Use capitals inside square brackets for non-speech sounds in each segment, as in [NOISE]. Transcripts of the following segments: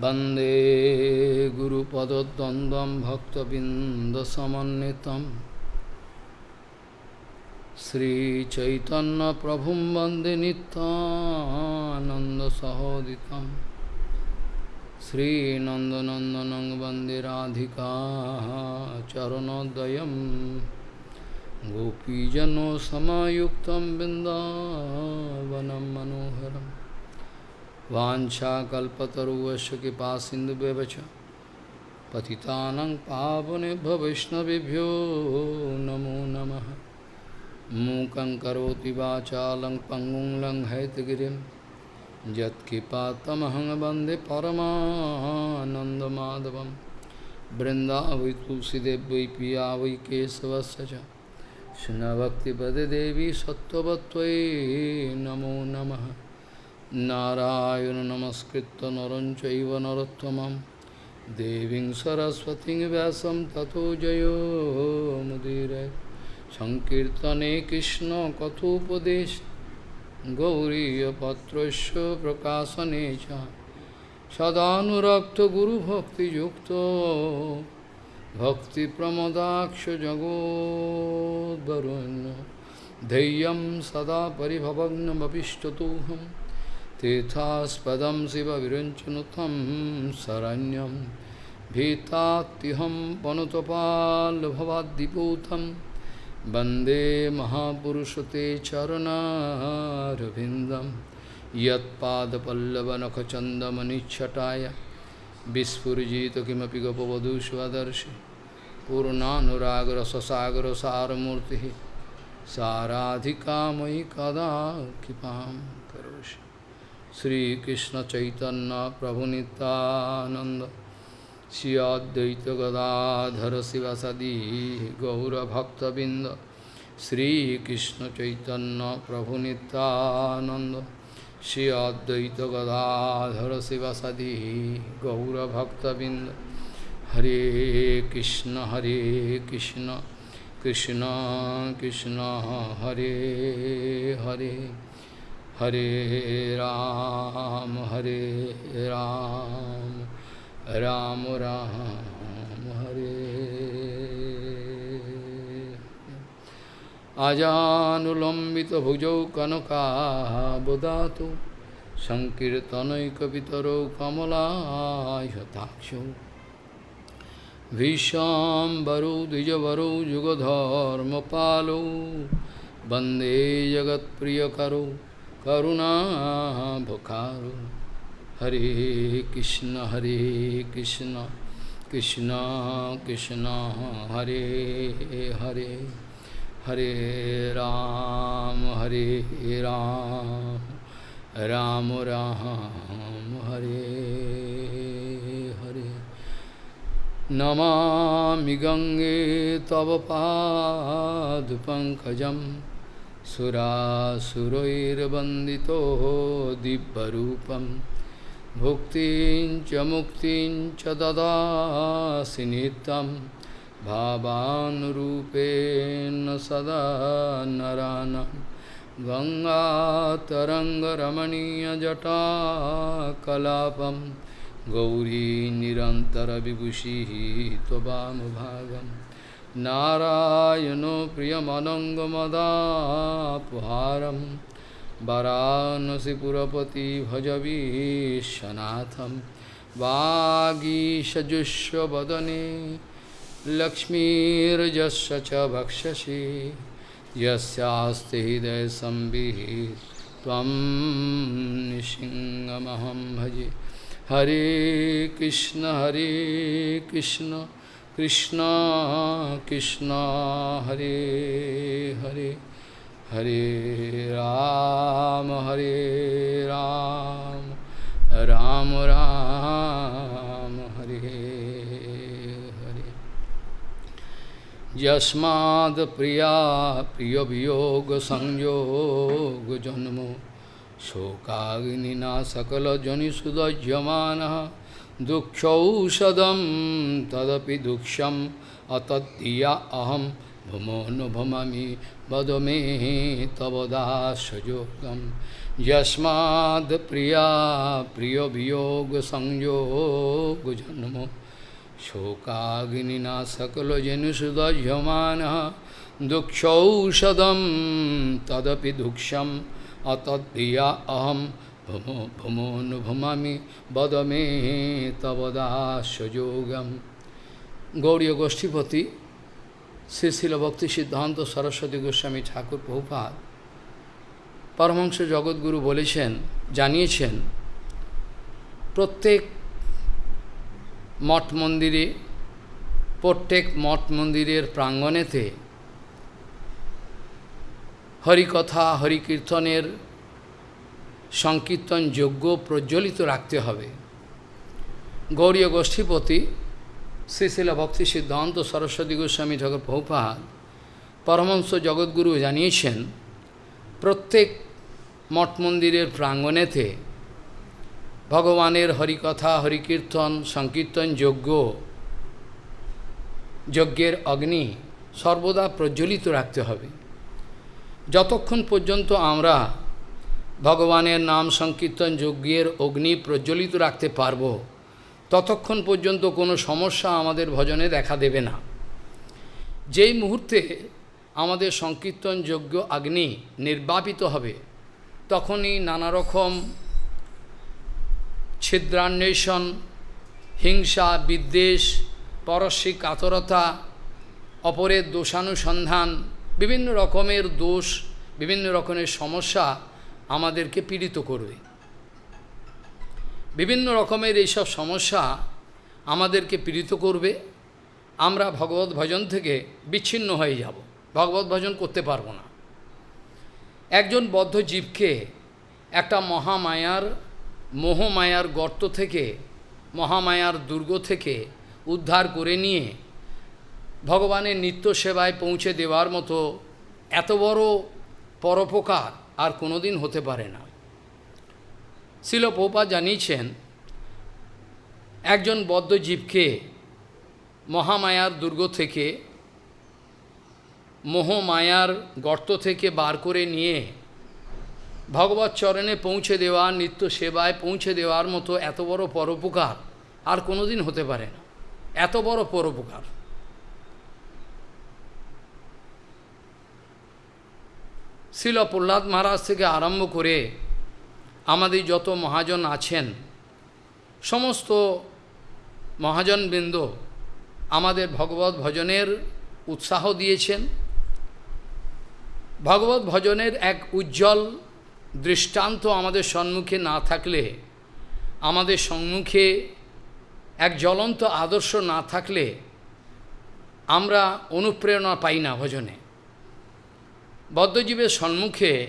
वंदे गुरुपदद्वन्द्वं भक्तबिन्दसमन्वितं। श्रीचैतन्यप्रभुं वंदे नित्यानन्दसहोदितं। श्रीनन्दनन्दनं वंदे Radhika चरणोदयं गोपीजनोसमायुक्तं बिन्दावनं मनोहरम्। Vancha kalpataruvaśya kipa sindhubevacha Patitanang pavanebha vishnavibhyo namo namaha Mukang karoti vacha lang pangung lang haitgirim Yat kipa tamahang bande paramananda madhavam Vrindavai tulsidevai piyavai kesavasacha Shuna bhakti devi sattvatvai namo namaha Narayan नमस्कृत्य नरं चैव नरोत्तमं देवीं सरस्वतीं व्यासं ततो जयो मुदीरय सङ्कीर्तने कृष्णकथोपदेश गौरीयपत्रस्य प्रकाशने च सदानुरक्तगुरुभक्तियुक्तो भक्तिप्रमदाक्षजगोद्वरुण्य धैर्यं सदा परिभवग्नमपिष्टतोऽहम् तीर्थास्पदं शिवविरञ्चनुतं शरण्यं भीतात्युहं पनुतपाल्भवाद्दिपूतं वन्दे महापुरुषते चरणारविन्दं यत्पादपल्लवनखचन्दमनिच्छटाय विस्फुरिजित किमपि गपवधू स्वदर्शि पूर्णानुरागरससागरसारमूर्तिः साराधिका मयि कदा कृपां करोषि श्रीकृष्ण चैतन्य प्रभु नित्यानंद श्री अद्वैत गदाधर शिवसदी गौरभक्तबिंद श्रीकृष्ण चैतन्य प्रभु नित्यानंद श्री अद्वैत गदाधर शिवसदी गौरभक्तबिंद हरे कृष्ण हरे कृष्ण कृष्ण कृष्ण हरे हरे हरे राम हरे राम राम राम हरे आजानुलम्बितभुजौ कनकाबुदातु सङ्कीर्तनैकपितरौ कमलायताक्षौ भीष्माम्बरौ द्विजवरौ युगधर्मपालौ वन्दे जगत्प्रियकरौ करुणाभकारो हरे कृष्ण हरे कृष्ण कृष्ण कृष्ण, हरे हरे। हरे राम हरे राम। राम राम, हरे हरे। नमामि गङ्गे तव पादपङ्कजं सुरासुरैर्वन्दितो दिव्यरूपं। भुक्तिं च मुक्तिं च ददासि नित्यं। भावानुरूपेण सदा नरानं। गङ्गातरङ्गरमणीयजटाकलापं। गौरी निरन्तरविभूषिः त्ववामभागं नारायणो प्रियमनङ्गमदापहारं वरानसिपुरपति भजवीशनाथं वागीषजुष्वदने लक्ष्मीर्जस्य च भक्षसि यस्यास्ति हृदयसंवित् त्वं निसिंहमहं भजे हरे कृष्ण हरे कृष्ण कृष्ण कृष्ण, हरे हरे हरे राम हरे राम राम राम, हरे हरे। यस्माद् प्रिया प्रियवियोगसंयोगजन्मो शोकाग्निना सकलजनिषुदज्यमानः दुक्षौषधम तदपि दुक्षम अतत्या अहम भमो नुभमी वद मे तवदासोगम यस्माद् प्रिया प्रिय वियोग संयोग शोकाग्निना सकलजनुसुदह्यमान दुक्षौषधम तदपि दुक्षम अतत्या अहम ভমো বদমে তবদাসযোগম গৌরীয় গোষ্ঠীপতি শ্রীশিল ভক্তি সিদ্ধান্ত সরস্বতী গোস্বামী ঠাকুর প্রভুপাত পরমংস জগৎগুরু বলেছেন, জানিয়েছেন, প্রত্যেক মঠ মন্দিরে, প্রত্যেক মঠ মন্দিরের প্রাঙ্গণেতে হরিকথা, হরিকীর্তনের সংকীর্তন যোগ্য প্রজ্বলিত রাখতে হবে। গৌরীয় গোষ্ঠীপতি শ্রীশিল ভক্তি সিদ্ধান্ত সরস্বতী গোস্বামী ঠাকুর প্রভুপাত পরমহংস জগৎগুরু জানিয়েছেন, প্রত্যেক মঠ মন্দিরের প্রাঙ্গণেতে ভগবানের হরিকথা, হরিকীর্তন সংকীর্তন যজ্ঞ যজ্ঞের অগ্নি সর্বদা প্রজ্বলিত রাখতে হবে। যতক্ষণ পর্যন্ত আমরা ভগবানের নাম সংকীর্তন যজ্ঞের অগ্নি প্রজ্বলিত রাখতে পারব। ততক্ষণ পর্যন্ত কোনো সমস্যা আমাদের ভজনে দেখা দেবে না। যেই মুহূর্তে আমাদের সংকীর্তন যোগ্য অগ্নি নির্বাপিত হবে, তখনই নানা রকম ছিদ্রান্বেষণ, হিংসা, বিদ্বেষ পরশ্বিক কাতরতা, অপরের দোষানুসন্ধান, বিভিন্ন রকমের দোষ, বিভিন্ন রকমের সমস্যা আমাদেরকে পীড়িত করবে। বিভিন্ন রকমের এইসব সমস্যা আমাদেরকে পীড়িত করবে। আমরা ভগবত ভজন থেকে বিচ্ছিন্ন হয়ে যাব। ভগবত ভজন করতে পারব না। একজন বদ্ধ জীবকে একটা মহামায়ার, মোহমায়ার গর্ত থেকে, মহামায়ার দুর্গ থেকে উদ্ধার করে নিয়ে ভগবানের নিত্য সেবায় পৌঁছে দেওয়ার মতো এত বড় পরোপকার আর কোনোদিন হতে পারে না। শিল পৌপা জানিয়েছেন, একজন বদ্ধজীবকে মহামায়ার দুর্গ থেকে, মোহমায়ার গর্ত থেকে বার করে নিয়ে ভগবত চরণে পৌঁছে দেওয়া নিত্য সেবায় পৌঁছে দেওয়ার মতো এত বড় পরোপকার আর কোনোদিন হতে পারে না। এত বড় পরোপকার। শিল প্রহ্লাদ মহারাজ থেকে আরম্ভ করে আমাদের যত মহাজন আছেন, সমস্ত মহাজনবৃন্দ আমাদের ভগবত ভজনের উৎসাহ দিয়েছেন। ভগবত ভজনের এক উজ্জ্বল দৃষ্টান্ত আমাদের সম্মুখে না থাকলে, আমাদের সম্মুখে এক জ্বলন্ত আদর্শ না থাকলে আমরা অনুপ্রেরণা পাই না ভজনে। বদ্ধজীবের সম্মুখে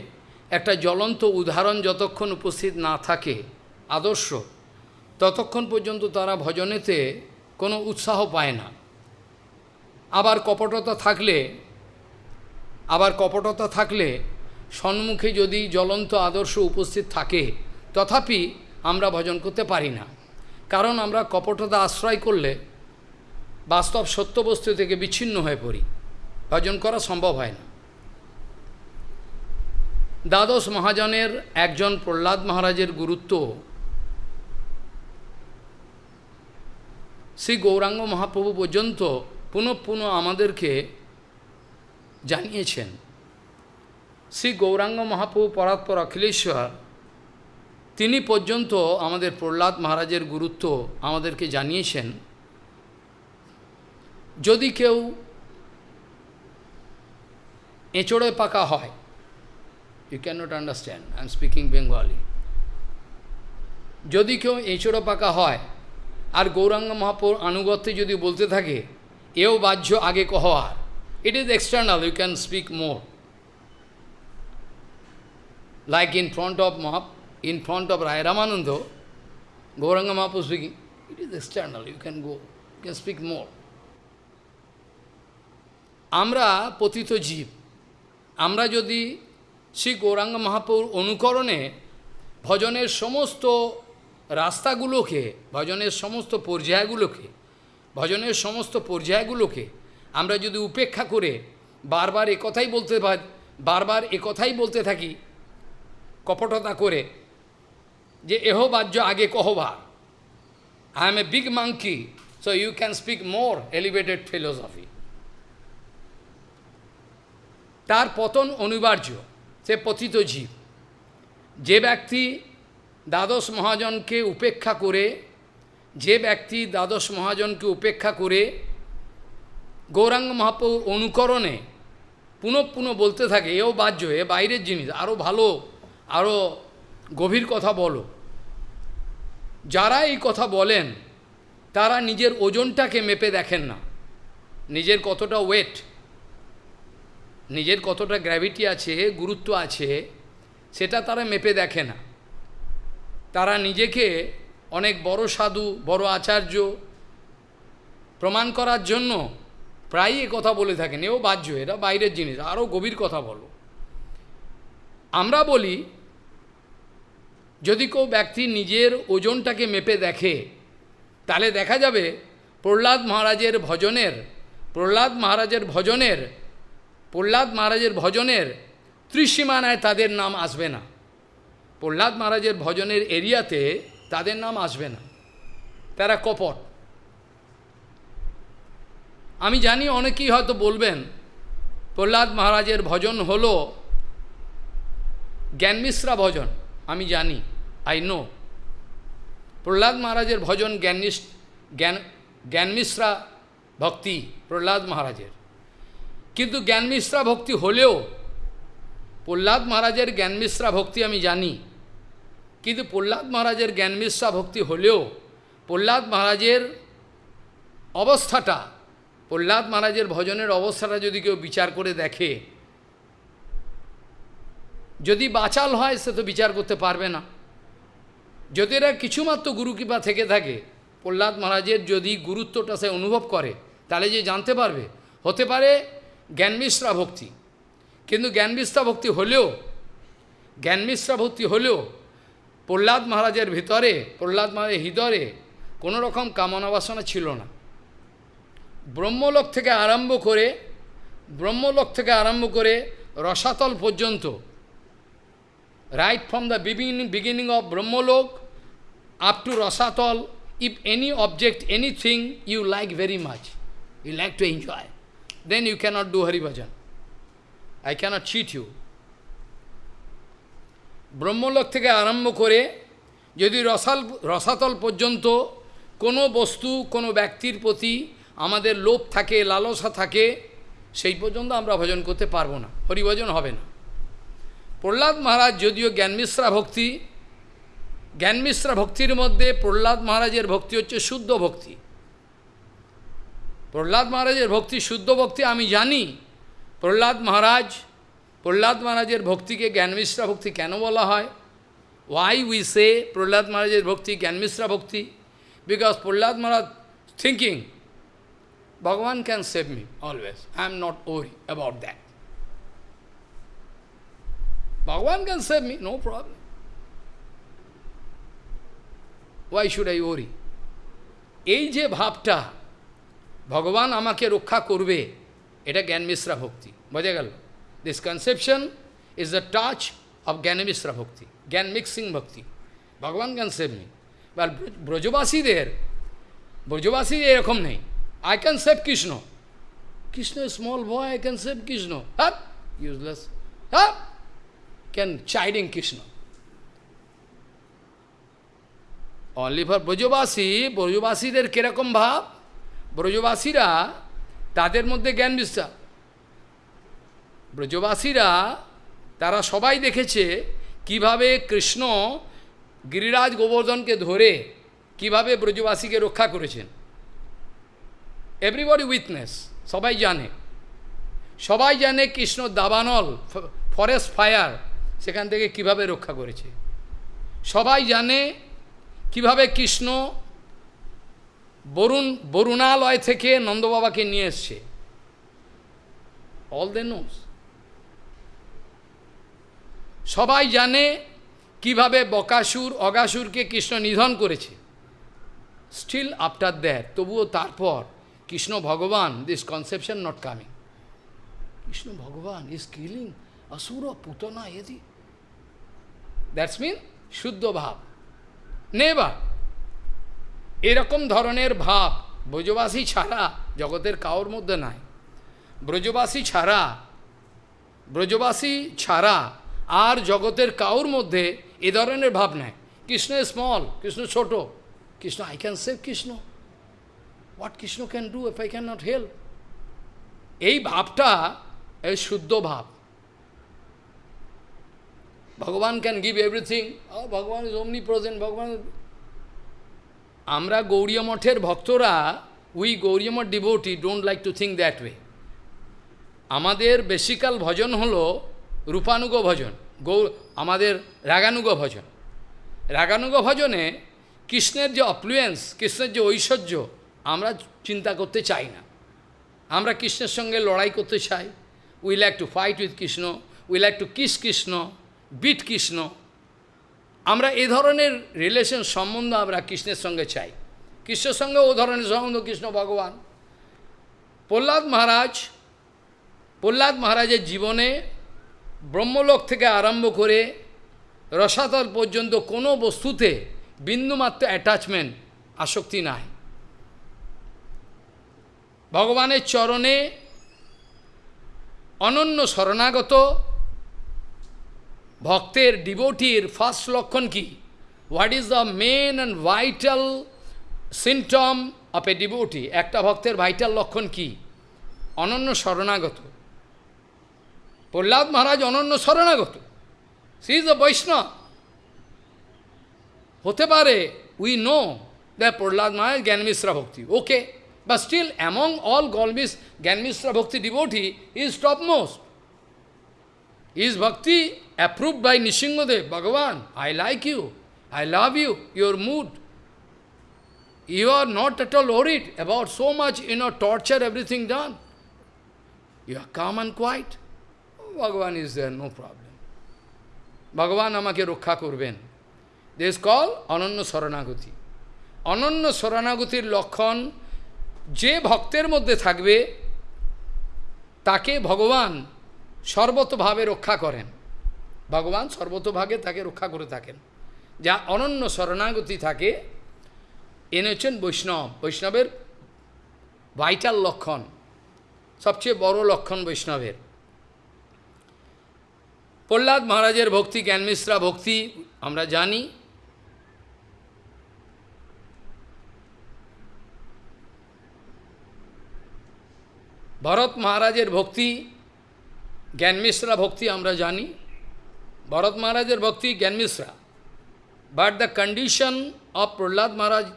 একটা জ্বলন্ত উদাহরণ যতক্ষণ উপস্থিত না থাকে, আদর্শ, ততক্ষণ পর্যন্ত তারা ভজনেতে কোনো উৎসাহ পায় না। আবার কপটতা থাকলে, আবার কপটতা থাকলে সম্মুখে যদি জ্বলন্ত আদর্শ উপস্থিত থাকে, তথাপি আমরা ভজন করতে পারি না। কারণ আমরা কপটতা আশ্রয় করলে বাস্তব সত্যবস্তু থেকে বিচ্ছিন্ন হয়ে পড়ি। ভজন করা সম্ভব হয় না। দ্বাদশ মহাজনের একজন প্রহ্লাদ মহারাজের গুরুত্ব শ্রী গৌরাঙ্গ মহাপ্রভু পর্যন্ত পুনঃ পুনঃ আমাদেরকে জানিয়েছেন। শ্রী গৌরাঙ্গ মহাপ্রভু পরাৎপর অখিলেশ্বর, তিনি পর্যন্ত আমাদের প্রহ্লাদ মহারাজের গুরুত্ব আমাদেরকে জানিয়েছেন। যদি কেউ এঁচড়ে পাকা হয় can not understand I am speaking Bengali যদি কেউ এঁচড়ো পাকা হয়, আর গৌরাঙ্গ মহাপুর আনুগত্যে যদি বলতে থাকে, এও বাহ্য আগে কহওয়ার it is external you can speak more like in front of মহা in front of Raya Ramananda Gauranga Mahapur speaking it is external you can go you can speak more আমরা পতিত জীব, আমরা যদি শ্রী গৌরাঙ্গ মহাপুর অনুকরণে ভজনের সমস্ত রাস্তাগুলোকে, ভজনের সমস্ত পর্যায়গুলোকে, ভজনের সমস্ত পর্যায়গুলোকে আমরা যদি উপেক্ষা করে বারবার কথাই বলতে বারবার কথাই বলতে থাকি, কপটতা করে যে এহ বাহ্য আগে কহবার I am a big monkey so you can speak more elevated philosophy তার পতন অনিবার্য। সে পতিত জীব। যে ব্যক্তি দ্বাদশ মহাজনকে উপেক্ষা করে, যে ব্যক্তি দ্বাদশ মহাজনকে উপেক্ষা করে গৌরাঙ্গ মহাপ্রভু অনুকরণে পুনঃ পুনঃ বলতে থাকে, এও বাহ্য, এ বাইরের জিনিস আরও ভালো আরও গভীর কথা বলো। যারা এই কথা বলেন, তারা নিজের ওজনটাকে মেপে দেখেন না। নিজের কতটা ওয়েট নিজের কতটা গ্র্যাভিটি আছে, গুরুত্ব আছে, সেটা তারা মেপে দেখে না। তারা নিজেকে অনেক বড় সাধু, বড় আচার্য প্রমাণ করার জন্য প্রায়ই কথা বলে থাকেন। এও বাহ্য এটা বাইরের জিনিস, আরও গভীর কথা বলো। আমরা বলি, যদি কেউ ব্যক্তি নিজের ওজনটাকে মেপে দেখে, তাহলে দেখা যাবে প্রহ্লাদ মহারাজের ভজনের, প্রহ্লাদ মহারাজের ভজনের প্রহ্লাদ মহারাজের ভজনের ত্রিসীমানায় তাদের নাম আসবে না। প্রহ্লাদ মহারাজের ভজনের এরিয়াতে তাদের নাম আসবে না। তারা কপট। আমি জানি অনেকেই হয়তো বলবেন, প্রহ্লাদ মহারাজের ভজন হল জ্ঞানমিশ্রা ভজন। আমি জানি আই নো প্রহ্লাদ মহারাজের ভজন জ্ঞাননিস জ্ঞান জ্ঞানমিশ্রা ভক্তি প্রহ্লাদ মহারাজের। কিন্তু জ্ঞানমিশ্রা ভক্তি হলেও প্রহ্লাদ মহারাজের জ্ঞানমিশ্রা ভক্তি আমি জানি। কিন্তু প্রহ্লাদ মহারাজের জ্ঞানমিশ্রা ভক্তি হলেও প্রহ্লাদ মহারাজের অবস্থাটা, প্রহ্লাদ মহারাজের ভজনের অবস্থাটা যদি কেউ বিচার করে দেখে, যদি বাচাল হয় সে তো বিচার করতে পারবে না। যদি এরা কিছুমাত্র গুরুকৃপা থেকে থাকে, প্রহ্লাদ মহারাজের যদি গুরুত্বটা সে অনুভব করে, তাহলে যে জানতে পারবে। হতে পারে জ্ঞানমিশ্রা ভক্তি। কিন্তু জ্ঞানমিশ্রা ভক্তি হলেও, জ্ঞানমিশ্রা ভক্তি হলেও প্রহ্লাদ মহারাজের ভিতরে, প্রহ্লাদ মহারাজের হৃদয়ে কোনো রকম কামনা বাসনা ছিল না। ব্রহ্মলোক থেকে আরম্ভ করে, ব্রহ্মলোক থেকে আরম্ভ করে রসাতল পর্যন্ত right from the beginning beginning of Brahmaloka up to Rasatala if any object anything you like very much you like to enjoy then you cannot do Haribhajan I cannot cheat you Brahmaloka থেকে আরম্ভ করে যদি রসাল রসাতল পর্যন্ত কোনো বস্তু কোনো ব্যক্তির প্রতি আমাদের লোভ থাকে লালসা থাকে সেই পর্যন্ত আমরা ভজন করতে পারব না হরিভজন হবে না প্রহ্লাদ মহারাজ যদিও জ্ঞানমিশ্রা ভক্তি জ্ঞানমিশ্রা ভক্তির মধ্যে প্রহ্লাদ মহারাজের ভক্তি হচ্ছে শুদ্ধ ভক্তি প্রহ্লাদ মহারাজের ভক্তি, শুদ্ধ ভক্তি আমি জানি। প্রহ্লাদ মহারাজ, প্রহ্লাদ মহারাজের ভক্তিকে জ্ঞানমিশ্রা ভক্তি কেন বলা হয়? ওয়াই উই সে প্রহ্লাদ মহারাজের ভক্তি জ্ঞানমিশ্রা ভক্তি? Because Prahlad Maharaj thinking Bhagavan can save me always I am not worry about that Bhagavan can save me no problem why should I worry এই যে ভাবটা ভগবান আমাকে রক্ষা করবে এটা জ্ঞান মিশ্রা ভক্তি বোঝা গেল this conception is the touch of jnana mishra bhakti জ্ঞান মিক্সিং ভক্তি ভগবান ক্যান সেভ মি বা ব্রজবাসীদের ব্রজবাসীদের এরকম নেই I can save Krishna Krishna small boy I can save Krishna হ্যাঁ ইউজলেস হ্যাঁ can chiding Krishna only for Brajavasi ব্রজবাসীদের কীরকম ভাব ব্রজবাসীরা তাদের মধ্যে জ্ঞান বিশ্বাস ব্রজবাসীরা, তারা সবাই দেখেছে কীভাবে কৃষ্ণ গিরিরাজ গোবর্ধনকে ধরে কীভাবে ব্রজবাসীকে রক্ষা করেছেন। এভরিবডি উইথনেস সবাই জানে। সবাই জানে কৃষ্ণ দাবানল ফরেস্ট ফায়ার সেখান থেকে কীভাবে রক্ষা করেছে। সবাই জানে কীভাবে কৃষ্ণ বরুণ, বরুণালয় থেকে নন্দবাবাকে নিয়ে এসছে। অল দে নোস সবাই জানে কীভাবে বকাসুর, অগাসুরকে কৃষ্ণ নিধন করেছে। স্টিল আফটার দ্যাট তবুও তারপর কৃষ্ণ ভগবান this conception not coming Krishna Bhagavan is killing অসুর, পুতনা, এদি। দ্যাটস মিন শুদ্ধ ভাব। নেবার এরকম ধরনের ভাব ব্রজবাসী ছাড়া জগতের কাউর মধ্যে নাই। ব্রজবাসী ছাড়া ব্রজবাসী ছাড়া আর জগতের কাউর মধ্যে এ ধরনের ভাব নাই। কৃষ্ণ স্মল কৃষ্ণ ছোট, Krishna I can save Krishna. What Krishna can do if I can not help এই ভাবটা, এই শুদ্ধ ভাব। Bhagavan can give everything Bhagavan is omnipresent Bhagavan আমরা গৌরীয় মঠের ভক্তরা we Gaudiya Math devotee don't like to think that way আমাদের basically ভজন হলো রূপানুগ ভজন গৌ আমাদের রাগানুগ ভজন। রাগানুগ ভজনে কৃষ্ণের যে অপ্লুয়েন্স কৃষ্ণের যে ঐশ্বর্য, আমরা চিন্তা করতে চাই না। আমরা কৃষ্ণের সঙ্গে লড়াই করতে চাই। We like to fight with Krishna we like to kiss Krishna beat Krishna আমরা এ ধরনের রিলেশন সম্বন্ধ আমরা কৃষ্ণের সঙ্গে চাই। কৃষ্ণের সঙ্গে ও ধরনের সম্বন্ধ, কৃষ্ণ ভগবান। প্রহ্লাদ মহারাজ, প্রহ্লাদ মহারাজের জীবনে ব্রহ্মলোক থেকে আরম্ভ করে রসাতল পর্যন্ত কোনো বস্তুতে বিন্দুমাত্র অ্যাটাচমেন্ট আসক্তি নাই। ভগবানের চরণে অনন্য শরণাগত ভক্তের ডিভোটির ফার্স্ট লক্ষণ কি? What is the main and vital symptom of a devotee একটা ভক্তের ভাইটাল লক্ষণ কি? অনন্য শরণাগত। প্রহ্লাদ মহারাজ অনন্য শরণাগত। সি ইজ দ্য বৈষ্ণব হতে পারে we know the Prahlad Maharaj jnanamishra bhakti. Okay but still among all Golmis, Gyanmishra Bhakti devotee is topmost. Is Bhakti approved by Nishingadev, Bhagavan, I like you, I love you, your mood. You are not at all worried about so much, you know, torture, everything done. You are calm and quiet. Bhagavan is there, no problem. Bhagavan আমাকে রক্ষা করবেন this call অনন্য শরণাগতি অনন্য শরণাগতির লক্ষণ যে ভক্তের মধ্যে থাকবে তাকে ভগবান সর্বতভাবে রক্ষা করেন ভগবান সর্বতভাগে তাকে রক্ষা করে থাকেন। যা অনন্য শরণাগতি থাকে। এনে হচ্ছেন বৈষ্ণব। বৈষ্ণবের ভাইটাল লক্ষণ। সবচেয়ে বড় লক্ষণ বৈষ্ণবের। প্রহ্লাদ মহারাজের ভক্তি জ্ঞানমিশ্রা ভক্তি, আমরা জানি। ভরত মহারাজের ভক্তি জ্ঞানমিশ্রা ভক্তি আমরা জানি। Bharat Maharaj's bhakti can misra. But the condition of Prahlad Maharaj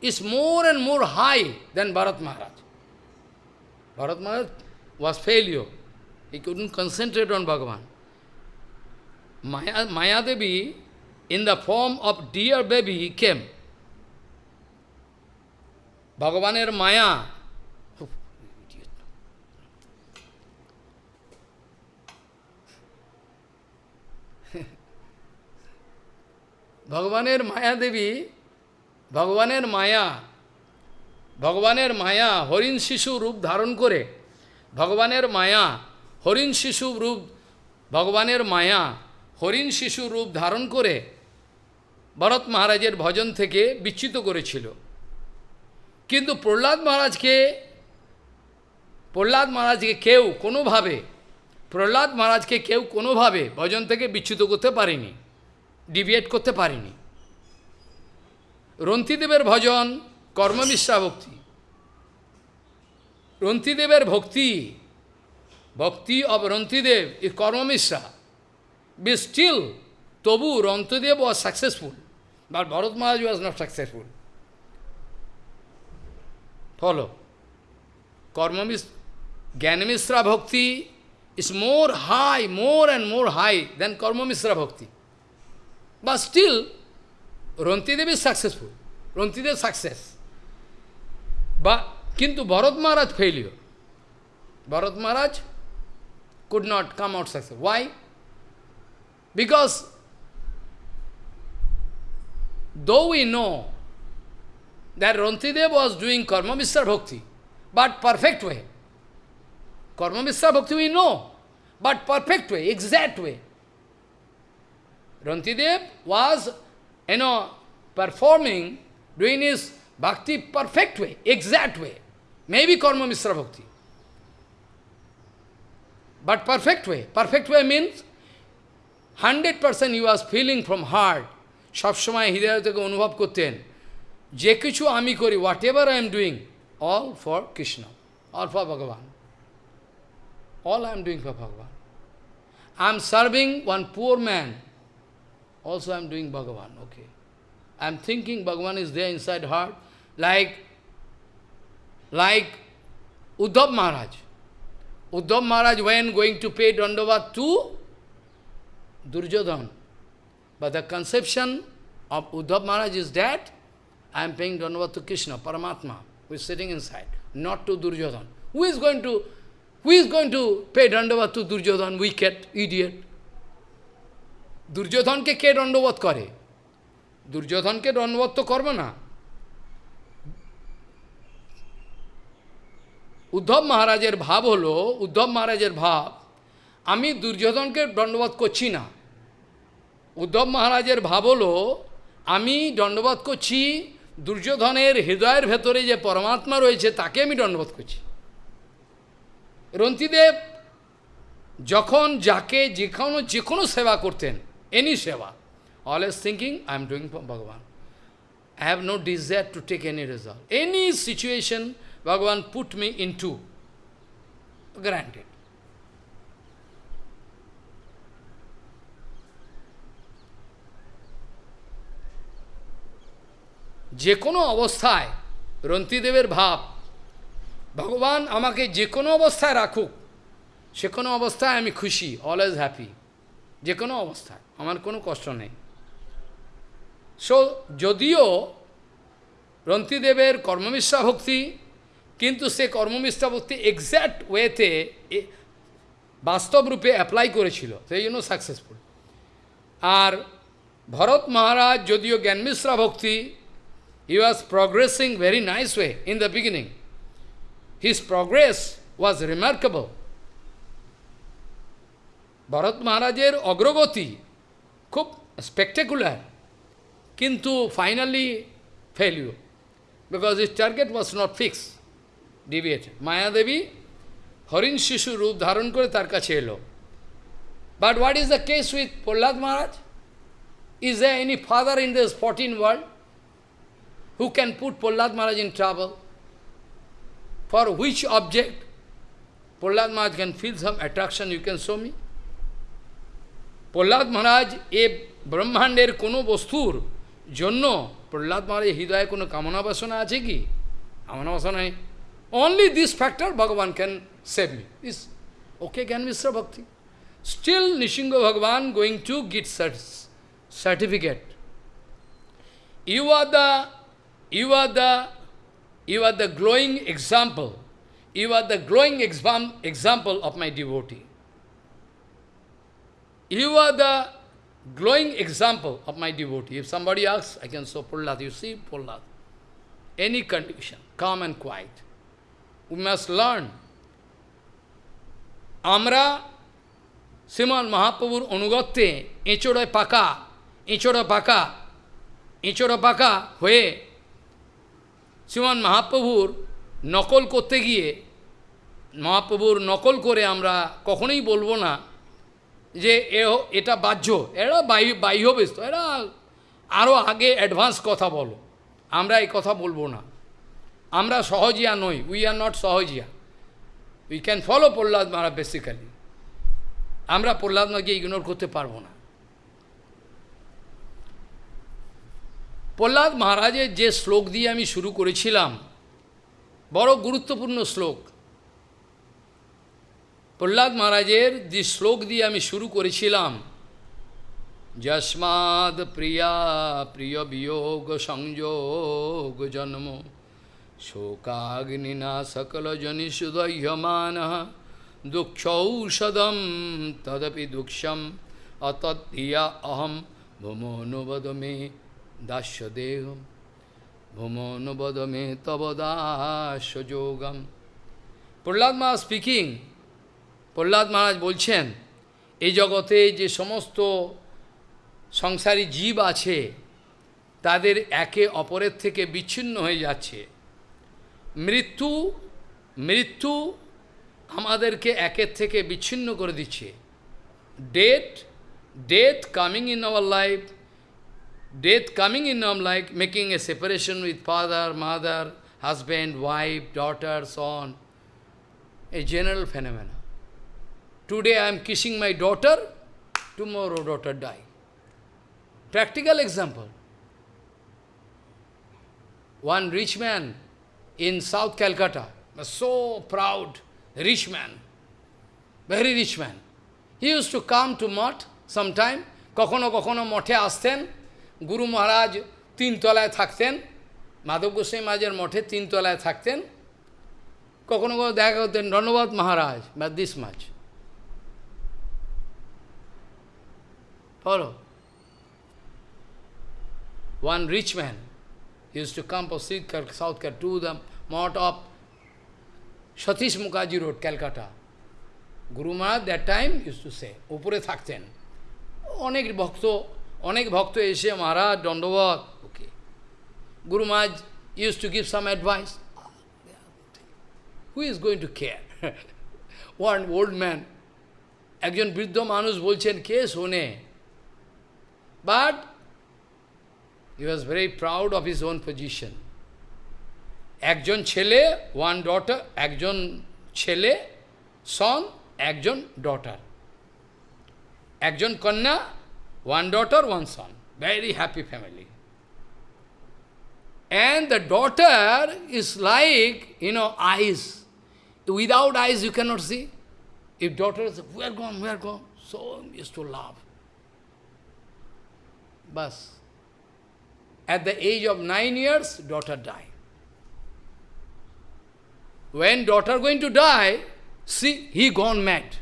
is more and more high than Bharat Maharaj. Bharat Maharaj was failure. He couldn't concentrate on Bhagavan. Maya, Devi, in the form of dear baby, came. Bhagavan's Maya ভগবানের মায়া দেবী, ভগবানের মায়া ভগবানের মায়া হরিণ শিশু রূপ ধারণ করে, ভগবানের মায়া হরিণ শিশু রূপ, ভগবানের মায়া হরিণ শিশু রূপ ধারণ করে ভরত মহারাজের ভজন থেকে বিচ্যুত করেছিল। কিন্তু প্রহ্লাদ মহারাজকে প্রহ্লাদ মহারাজকে কেউ কোনোভাবে, প্রহ্লাদ মহারাজকে কেউ কোনোভাবে ভজন থেকে বিচ্যুত করতে পারেনি। ডিভিয়েট করতে পারিনি রন্তিদেবের ভজন কর্মমিশ্রা ভক্তি রন্তিদেবের ভক্তি ভক্তি of Rantideva is karmamishra be still তবু Rantideva was successful but Bharat Maharaj was not successful follow karmamishra jnanamishra bhakti is more high, more and more high than Karmamisra Bhakti. But still, Rantidev is successful. Rantidev success. But, Kintu Bharat Maharaj failure. Bharat Maharaj could not come out successful. Why? Because though we know that Rantidev was doing Karma Mishra Bhakti, but perfect way. Karma Mishra Bhakti we know, but perfect way, exact way. Rantidev was, you know, performing, doing his bhakti perfect way, exact way. Maybe karma misra bhakti. But perfect way. Perfect way means 100% he was feeling from heart. সবসময় হৃদয় থেকে অনুভব করতেন যে কিছু আমি করি whatever I am doing all for Krishna all for Bhagavan all I am doing for Bhagavan I am serving one also I am doing Bhagavan, okay. I am thinking Bhagavan is there inside heart, like, like Uddhav Maharaj. Uddhav Maharaj when going to pay Dandavat to Durjodhan. But the conception of Uddhav Maharaj is that I am paying Dandavat to Krishna, Paramatma, who is sitting inside, not to Durjodhan. Who is going to, who is going to pay Dandavat to Durjodhan, wicked, idiot? দুর্যোধনকে কে দণ্ডবোধ করে? দুর্যোধনকে দণ্ডবোধ তো করবে না। উদ্ধব মহারাজের ভাব হলো, উদ্ধব মহারাজের ভাব, আমি দুর্যোধনকে দণ্ডবোধ করছি না। উদ্ধব মহারাজের ভাব হলো, আমি দণ্ডবোধ করছি, দুর্যোধনের হৃদয়ের ভেতরে যে পরমাত্মা রয়েছে, তাকে আমি দণ্ডবোধ করছি। রন্তিদেব যখন যাকে যে কোনো যে কোনো সেবা করতেন any seva. Always thinking, I am doing for Bhagavan. I have no desire to take any result. Any situation Bhagavan put me into, granted. যে কোনো অবস্থায় রন্তিদেবের ভাব ভগবান আমাকে যে কোনো অবস্থায় রাখুক সে কোনো অবস্থায় আমি খুশি অলওয়েজ হ্যাপি যে কোনো অবস্থায় আমার কোনো কষ্ট নেই। সো যদিও রন্তিদেবের কর্মমিশ্রা ভক্তি, কিন্তু সে কর্মমিশ্রা ভক্তি এক্স্যাক্ট ওয়েতে বাস্তব রূপে অ্যাপ্লাই করেছিল, সেই জন্য সাকসেসফুল আর ভরত মহারাজ যদিও জ্ঞানমিশ্রা ভক্তি he was progressing very nice way in the beginning his progress was remarkable Bharat মহারাজের অগ্রগতি খুব spectacular. Kintu finally failure. Because his target was not fixed, deviated. Mayadevi, Horin Shishu Rup Dharan Kore Tar kache elo. But what is the case with Prahlad Maharaj? Is there any father in this 14 world who can put Prahlad Maharaj in trouble? For which object Prahlad Maharaj can feel some attraction, you can show me? Prahlad মহারাজ, এ ব্রহ্মাণ্ডের কোনো বস্তুর জন্য প্রহ্লাদ মহারাজ হৃদয়ে কোনো কামনা বাসনা আছে কি? কামনা বাসনা নেই। Only this factor Bhagavan can save me this okay jnana mishra bhakti. Still Nrisimha Bhagavan going to get certificate you are the you are the you are the glowing example you are the glowing example of my devotee You are the glowing example of my devotee. If somebody asks, I can show Prahlad. You see Prahlad. Any condition, calm and quiet. We must learn. মহাপ্রভুর অনুগত্যে এঁচড়ে পাকা এঁচড়ে পাকা এঁচড়ে পাকা হয়ে শ্রীমান মহাপ্রভুর নকল করতে গিয়ে মহাপ্রভুর নকল করে আমরা কখনোই বলব না যে এটা বাহ্য। এরা বাহ্য ব্যস্ত এরা আরও আগে অ্যাডভান্স কথা বলো। আমরা এই কথা বলব না। আমরা সহজিয়া নই। We are not Sahajiya. We can follow Prahlad মারা বেসিক্যালি আমরা প্রহ্লাদ মাকে ইগনোর করতে পারব না। প্রহ্লাদ মহারাজের যে শ্লোক দিয়ে আমি শুরু করেছিলাম, বড় গুরুত্বপূর্ণ শ্লোক। প্রহ্লাদ মহারাজের যে শ্লোক দিয়ে আমি শুরু করেছিলাম যস্মাদ প্রিয়া প্রিয় বিয়োগ সংযোগ জন্ম, শোকাগ্নিনা সকল জনিষুদহ্যমান দুঃখৌষধম তদপি দুঃখম অতদ্ধিয়া অহম ভূমোনুবদ মে দাস্য দেহম ভূমোনুবদ মে তব দাস্য যোগম প্রহ্লাদ মা স্পিকিং প্রহ্লাদ মহারাজ বলছেন, এই জগতে যে সমস্ত সংসারী জীব আছে, তাদের একে অপরের থেকে বিচ্ছিন্ন হয়ে যাচ্ছে মৃত্যু মৃত্যু আমাদেরকে একের থেকে বিচ্ছিন্ন করে দিচ্ছে death death coming in our life death coming in our life making a separation with father mother husband wife daughter son a general phenomena. Today I am kissing my daughter, tomorrow daughter die. Practical example. One rich man in South Calcutta, was so proud, rich man, very rich man. He used to come to mott sometime, কখনো কখনো মঠে আসতেন, গুরু মহারাজ তিনতলায় থাকতেন, মাধব গোস্বামী মাঝের মঠে তিনতলায় থাকতেন, কখনো কখনো দেখা করতেন ধন্যবাদ মহারাজ বা this much Follow. One rich man used to come from South Calcutta to the mott of Satish Mukherjee Road, Calcutta. Guru Maharaj that time used to say, উপরে থাকতেন অনেক ভক্ত অনেক ভক্ত এসে মহারাজ দণ্ডবত ওকে গুরু মহারাজ used to give some advice. Who is going to care? One old man, একজন বৃদ্ধ মানুষ বলছেন কে শোনে but he was very proud of his own position একজন ছেলে ওয়ান ডটার একজন ছেলে সন একজন ডটার একজন কন্যা one daughter one son very happy family And the daughter is like, you know, eyes. Without eyes you cannot see. If daughter is, where gone, where gone? So used to laugh. Bas. At the age of nine years, daughter died. When daughter going to die, see, he gone mad.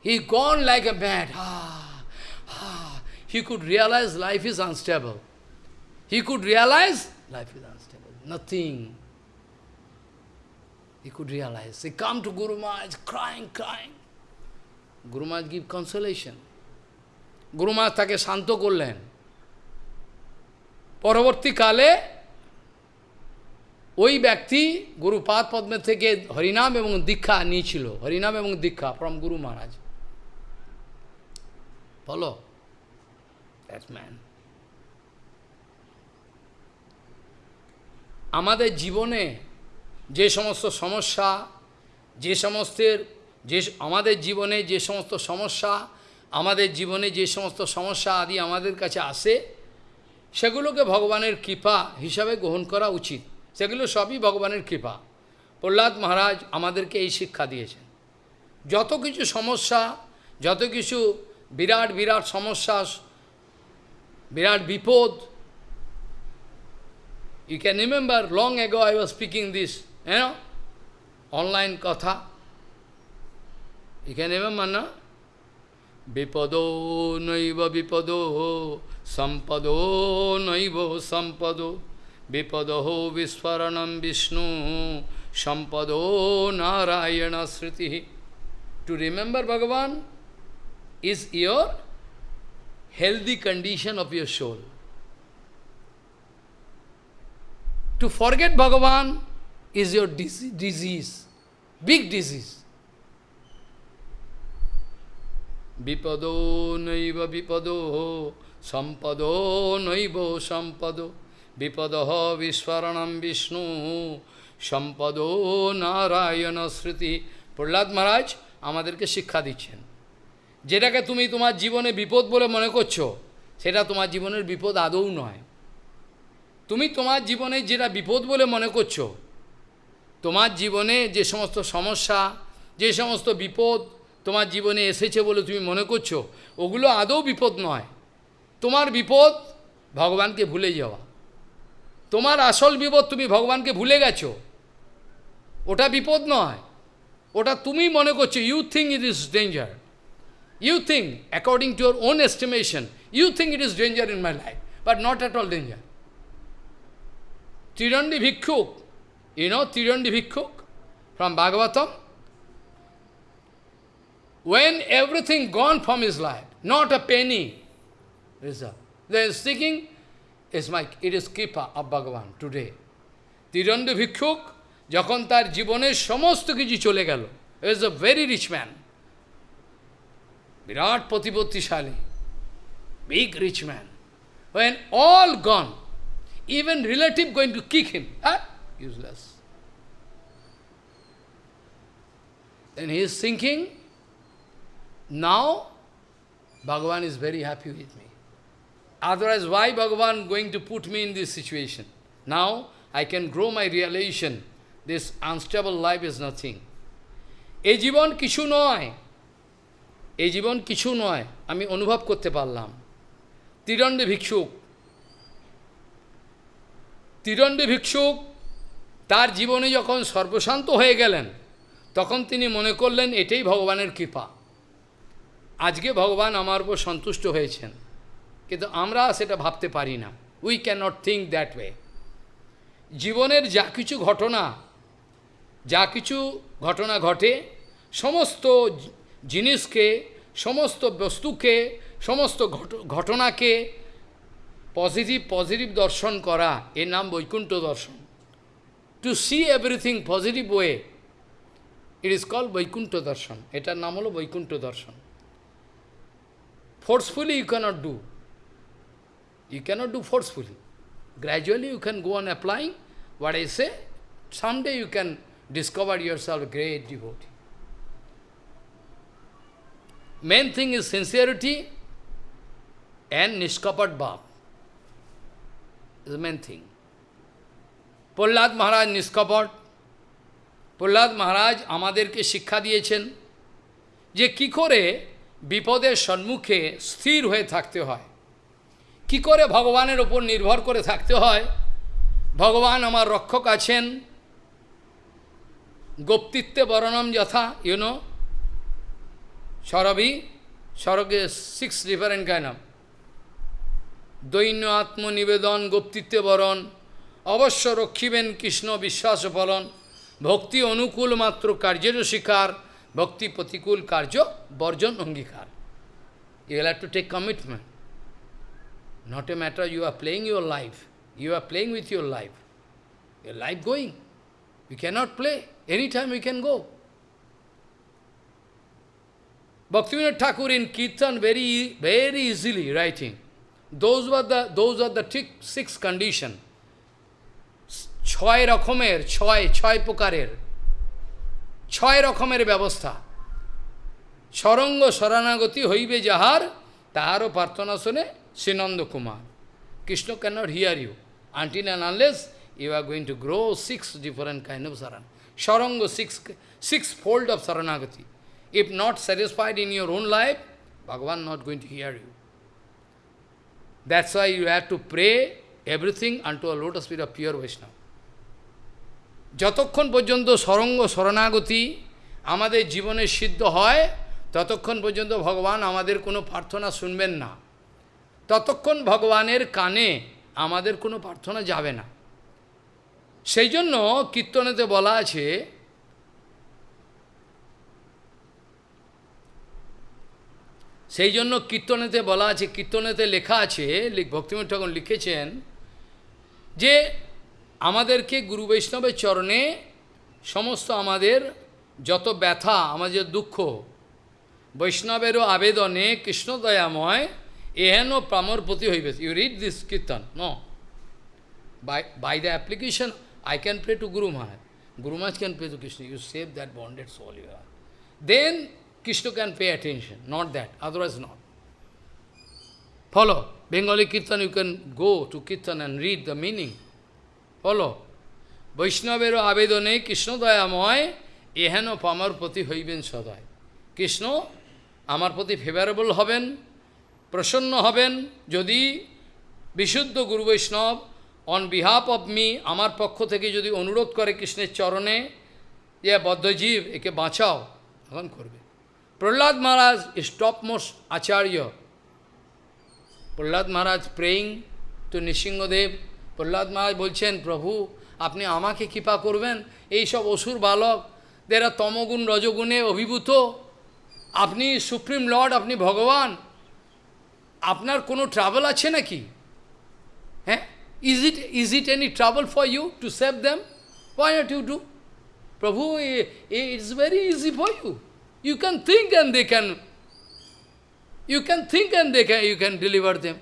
He gone like a mad. Ah, ah. He could realize life is unstable. He could realize life is unstable. Nothing. He could realize. He come to Guru Maharaj crying, crying. Guru Maharaj give consolation. Guru Maharaj তাকে শান্ত করলেন। পরবর্তীকালে ওই ব্যক্তি গুরুপাদ পদ্মের থেকে হরিনাম এবং দীক্ষা নিয়েছিল। হরিনাম এবং দীক্ষা ফ্রম গুরু মহারাজ। বলো ম্যান আমাদের জীবনে যে সমস্ত সমস্যা, যে সমস্তের, যে আমাদের জীবনে যে সমস্ত সমস্যা আমাদের জীবনে যে সমস্ত সমস্যা আদি আমাদের কাছে আসে সেগুলোকে ভগবানের কৃপা হিসাবে গ্রহণ করা উচিত সেগুলো সবই ভগবানের কৃপা প্রহ্লাদ মহারাজ আমাদেরকে এই শিক্ষা দিয়েছেন যত কিছু সমস্যা যত কিছু বিরাট বিরাট সমস্যা বিরাট বিপদ can remember long ago I was speaking this, you know, online katha. You can remember, no? Vipado naiva vipado sampado naiva sampado vipado viswaranam vishnu sampado narayana sriti. To remember Bhagavan is your healthy condition of your soul. To forget Bhagavan is your disease, big disease. Vipado naiva vipado sampado naiva sampado vipadaha viswaranam Vishnu sampado Narayan sriti Prahlad মহারাজ আমাদেরকে শিক্ষা দিচ্ছেন। যেটাকে তুমি তোমার জীবনে বিপদ বলে মনে করছ, সেটা তোমার জীবনের বিপদ আদৌ নয়। তুমি তোমার জীবনে যেটা বিপদ বলে মনে করছ, তোমার জীবনে যে সমস্ত সমস্যা, যে সমস্ত বিপদ তোমার জীবনে এসেছে বলে তুমি মনে করছ? ওগুলো আদৌ বিপদ নয়। তোমার বিপদ ভগবানকে ভুলে যাওয়া। তোমার আসল বিপদ তুমি ভগবানকে ভুলে গেছো। ওটা বিপদ নয়। ওটা তুমি মনে করছ you think it is danger you think according to your own estimation you think it is danger in my life but not at all danger Tirandi Bhikkhuk, you know Bhikkhuk from Bhagavatam? When everything gone from his life, not a penny, reserve. Then seeking is my, it is Kripa of Bhagavan today. তিরণ্ড ভিক্ষুক যখন তার জীবনের সমস্ত কিছু চলে গেল is a very rich man. বিরাট প্রতিপত্তিশালী big rich man. When all gone, even relative going to kick him, ah, useless. Then he is thinking, now Bhagavan is very happy with me. Otherwise, why Bhagavan going to put me in this situation? Now I can grow my realization. This unstable life is nothing. এই জীবন কিছু নয় এই জীবন কিছু নয় আমি অনুভব করতে পারলাম তিরণ্ডে ভিক্ষুক তিরণ্ডে ভিক্ষুক তার জীবনে যখন সর্বশান্ত হয়ে গেলেন তখন তিনি মনে করলেন এটাই ভগবানের কৃপা আজকে ভগবান আমার উপর সন্তুষ্ট হয়েছেন। কিন্তু আমরা সেটা ভাবতে পারি না। We cannot think that way জীবনের যা কিছু ঘটনা, যা কিছু ঘটনা ঘটে, সমস্ত জিনিসকে, সমস্ত বস্তুকে, সমস্ত ঘটনাকে পজিটিভ পজিটিভ দর্শন করা, এর নাম বৈকুণ্ঠ দর্শন। To see everything positive way it is call Vaikuntha darshan. এটার নাম হলো বৈকুণ্ঠ দর্শন। Forcefully you cannot do you cannot do forcefully gradually you can go on applying what I say, someday you can discover yourself a great devotee. Main thing is sincerity and niskapat bhav. is the main thing. Prahlad Maharaj নিষ্কপট Prahlad মহারাজ আমাদেরকে শিক্ষা দিয়েছেন যে কি করে বিপদের সম্মুখে স্থির হয়ে থাকতে হয়। কি করে ভগবানের ওপর নির্ভর করে থাকতে হয়? ভগবান আমার রক্ষক আছেন। গোপ্তিত্বে বরণম যথা ইউনো সরবি, সরগে সিক্স ডিফারেন্ট কাইন্ড দৈন্য আত্মনিবেদন গোপ্তিত্বে বরণ, অবশ্য রক্ষিবেন কৃষ্ণ বিশ্বাস ফলন, ভক্তি অনুকূল মাত্র কার্যের শিকার ভক্তি প্রতিকূল কার্য বর্জন অঙ্গীকার you have to take commitment not a matter you are playing your life You are playing with your life. Your life going. You cannot play. Anytime you can go. Bhaktivinoda Thakur in Kirtan very, very easily writing. Those were the, those are the six condition. ছয় রকমের ছয় ছয় প্রকারের ছয় রকমের ব্যবস্থা। সরঙ্গ শরণাগতি হইবে যাহার, তাহারও প্রার্থনা শুনে Shrinanda Kumar Krishna can not hear you? Until and unless you are going to grow six different kind of sharan সরঙ্গ six six fold of sharanagati. If not satisfied in your own life Bhagavan not going to hear you that's why you have to pray everything unto a lotus with a pure Vaishnava যতক্ষণ পর্যন্ত সরঙ্গ শরণাগতি আমাদের জীবনে সিদ্ধ হয়, ততক্ষণ পর্যন্ত ভগবান আমাদের কোনো প্রার্থনা শুনবেন না। ততক্ষণ ভগবানের কানে আমাদের কোনো প্রার্থনা যাবে না। সেই জন্য কীর্তনেতে বলা আছে সেই জন্য কীর্তনেতে বলা আছে, কীর্তনেতে লেখা আছে ভক্তিমঠ ঠাকুর লিখেছেন যে আমাদেরকে গুরু বৈষ্ণবের চরণে সমস্ত আমাদের যত ব্যথা, আমাদের দুঃখ, বৈষ্ণবেরও আবেদনে কৃষ্ণদয়াময় এহেনও প্রামর প্রতি হইবে। ইউ রিড দিস কীর্তন ন by by the application I can pray to Guru Maharaj Guru Maharaj can pray to Krishna you save that bonded soul you then Krishna can pay attention not that otherwise not follow Bengali kirtan you can go to kirtan and read the meaning Follow. বৈষ্ণবের আবেদনে কৃষ্ণ দয়াময় এহেন পামার প্রতি হইবেন সদয় কৃষ্ণ আমার প্রতি favourable হবেন, প্রসন্ন হবেন, যদি বিশুদ্ধ গুরু বৈষ্ণব অন বিহাফ অফ মি আমার পক্ষ থেকে যদি অনুরোধ করে কৃষ্ণের চরণে, যে বদ্ধজীব, একে বাঁচাও, তখন করবে Prahlad Maharaj stop most acharya Prahlad Maharaj praying to Nrisimhadeva Prahlad Maharaj বলছেন প্রভু আপনি আমাকে কৃপা করবেন। এই সব অসুর বালক দেরা তমগুণ রজগুণে অভিভূত। আপনি সুপ্রিম লর্ড আপনি ভগবান। আপনার কোনো ট্রাভেল আছে নাকি? হ্যাঁ? Is it is it any travel for you to save them why not you do Prabhu it's very easy for you you can think and they can You can think and they can, you can deliver them.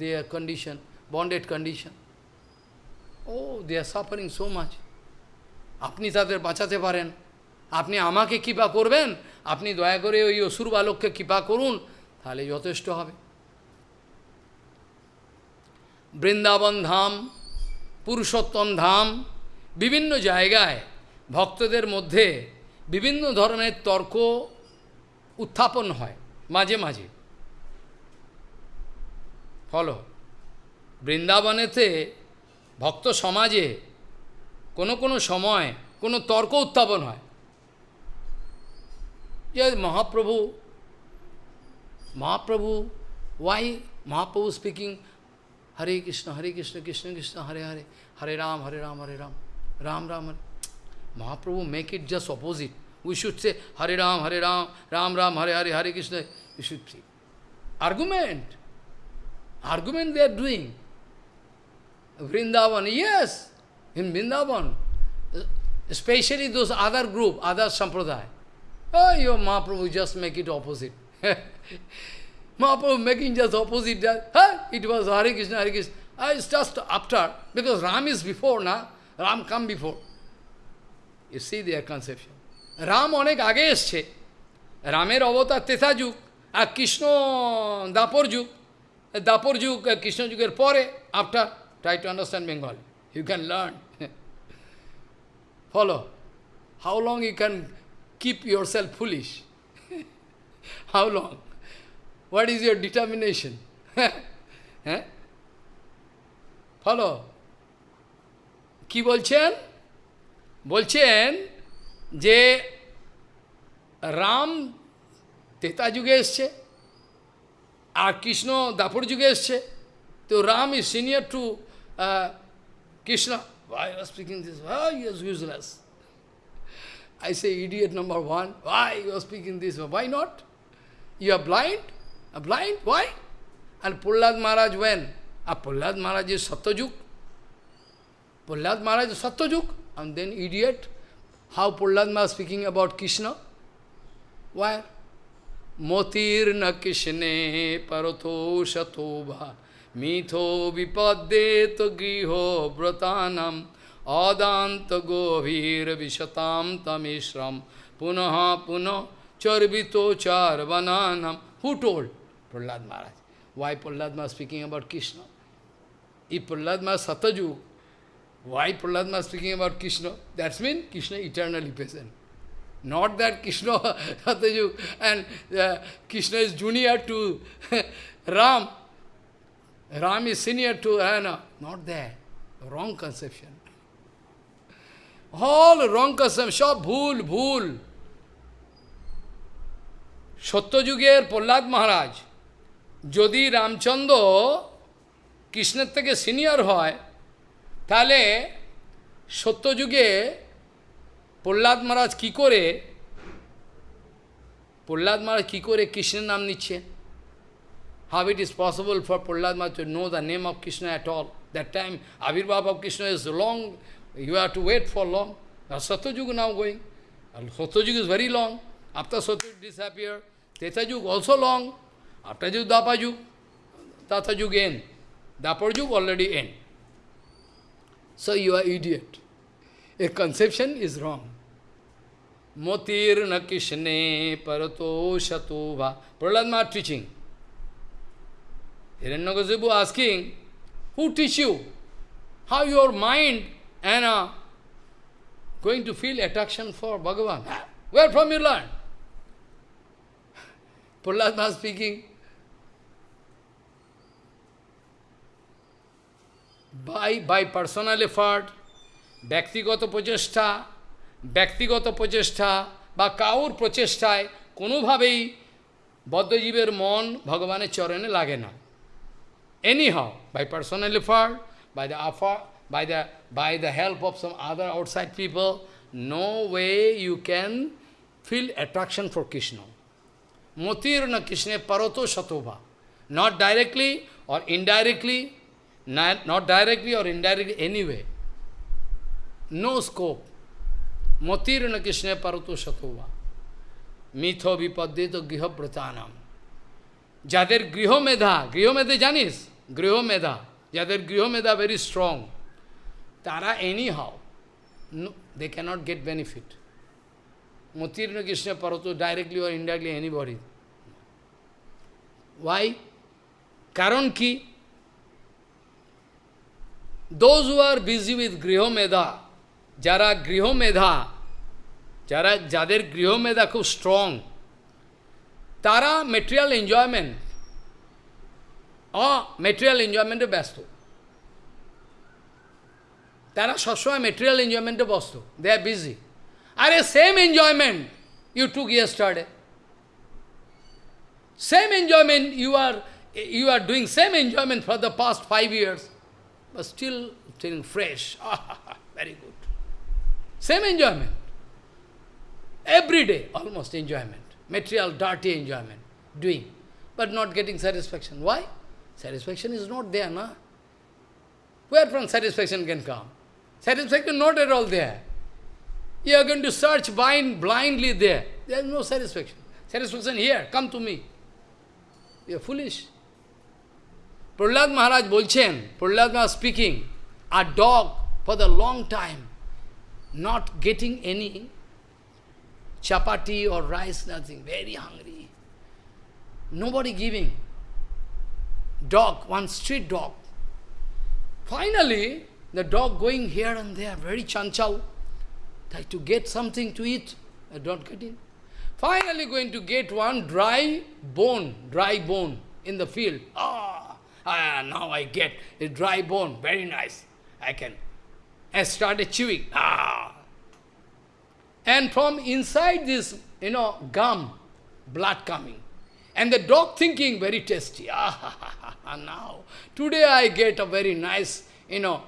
They are condition, bonded condition. Oh, they are suffering so much. আপনি তাদের বাঁচাতে পারেন। আপনি আমাকে কৃপা করবেন। আপনি দয়া করে ওই অসুর বালককে কৃপা করুন তাহলে যথেষ্ট হবে। বৃন্দাবন ধাম পুরুষোত্তম ধাম বিভিন্ন জায়গায় ভক্তদের মধ্যে বিভিন্ন ধরনের তর্ক উত্থাপন হয় মাঝে মাঝে। ফলো বৃন্দাবনেতে ভক্ত সমাজে কোনো কোনো সময় কোনো তর্ক উত্থাপন হয় যে Mahaprabhu Mahaprabhu why Mahaprabhu speaking Hare Krishna Hare Krishna Krishna Krishna Hare Hare Hare Ram Hare Ram Hare Ram Ram Ram Hare Mahaprabhu make it just opposite we should say Hare Ram, Hare Ram Ram Ram, Hare Hare Hare Krishna. You should see. Argument. Argument they are doing. Vrindavan, yes, in Vrindavan. Especially those other group, other sampradaya. Oh, your Mahaprabhu just make it opposite. Mahaprabhu making just opposite that. Huh? It was Hare Krishna, Hare Krishna. Ah, it's just after, because Ram is before now. Ram come before. You see their conception. Ram অনেক আগে এসছে রামের অবতার তেথা যুগ আর কৃষ্ণ দাপর যুগ দাপর যুগ কৃষ্ণ যুগের পরে after to understand Bengal you can learn follow how long you can keep your self foolish how long what is your determination হ্যাঁ ফলো কি বলছেন? বলছেন যে রাম তেতা যুগে এসছে আর কৃষ্ণ দাপর যুগে এসছে। তো Ram is senior to uh, Krishna, why you are speaking this? Why you are useless? I say, idiot number one, why you are speaking this? Why not? You are blind? Blind? Why? And Pullad Maharaj when? Ah, Pullad Maharaj is Satyajuk. Pullad Maharaj is Satyajuk. And then idiot, how Pullad Maharaj speaking about Krishna? Why? Motir na Krishne parato shatobha mitho vipadde to griho vratanam adanta govir vishatam tamishram punaha punah charvito charvananam. Who told? Prahlad Maharaj. Why Prahlad Maharaj speaking about Krishna? If Prahlad Maharaj Satyajug, why Prahlad Maharaj speaking about Krishna? That's mean Krishna eternally present. Not that Krishna, [LAUGHS] Satyajug, and uh, Krishna is junior to [LAUGHS] Ram. Ram is senior to Anna. Not that. Wrong conception. All wrong conception. সব ভুল ভুল সত্যযুগের প্রহ্লাদ মহারাজ, যদি রামচন্দ্র কৃষ্ণের থেকে senior হয়, তাহলে সত্যযুগে প্রহ্লাদ মহারাজ কী করে, প্রহ্লাদ মহারাজ কী করে কৃষ্ণের নাম নিচ্ছে how it is possible for Prahlad to know the name of Krishna at all. That time, Avirbhav of Krishna is long, you have to wait for long. Now Satyajug now going. Satyajug is very long. After Satyajug disappear, Tetajug also long. After Jug, Dapajug, Tatajug end. Dapajug already end. So you are idiot. A conception is wrong. Motir na Krishne parato shatova. Prahlad teaching. Hiranyakasipu asking, who teach you? How your mind and uh, going to feel attraction for Bhagavan? Where from you learn? Prahlad speaking, by, by personal effort, ব্যক্তিগত প্রচেষ্টা ব্যক্তিগত প্রচেষ্টা বা কাউর প্রচেষ্টায় কোনোভাবেই বদ্ধজীবের মন ভগবানের চরণে লাগে না anyhow, by personal effort, by the effort, by the, by the help of some other outside people, no way you can feel attraction for Krishna. Motir na Krishna parato shatova. not directly or indirectly, not, not directly or indirectly, anyway. No scope. Motirana Krishna Parato Satova. Mitho vipaddito griha pratanam. যাদের গৃহমেধা গৃহমেধে জানিস গৃহমেধা যাদের গৃহমেধা very strong তারা anyhow they cannot get benefit মতির্ণ Krishna পরত directly or indirectly anybody why কারণ কি those who are busy with গৃহমেধা যারা গৃহমেধা যারা যাদের গৃহমেধা খুব স্ট্রং তারা material enjoyment অ মেটেরিয়াল এনজয়মেন্টে ব্যস্ত তারা সবসময় মেটেরিয়াল এনজয়মেন্টে ব্যস্ত দে আর বিজি আরে same enjoyment you took yesterday same enjoyment you are you are doing same enjoyment for the past five years, but still feeling fresh. [LAUGHS] Very good. Same enjoyment. Every day, almost enjoyment. Material, dirty enjoyment. Doing. But not getting satisfaction. Why? Satisfaction is not there, na? Where from satisfaction can come? Satisfaction not at all there. You are going to search blind, blindly there. There is no satisfaction. Satisfaction here, come to me. You are foolish. Prahlad Maharaj bolchen, Prahlad Maharaj speaking, a dog for the long time, not getting any chapati or rice, nothing, very hungry. Nobody giving. Dog, one street dog. Finally, the dog going here and there, very chanchal, try to get something to eat, I don't getting. Finally going to get one dry bone, dry bone in the field. Ah, ah now I get a dry bone, very nice. I can. I started chewing. Ah. And from inside this, you know, gum, blood coming. And the dog thinking, very tasty. [LAUGHS] Ah, now, today I get a very nice, you know,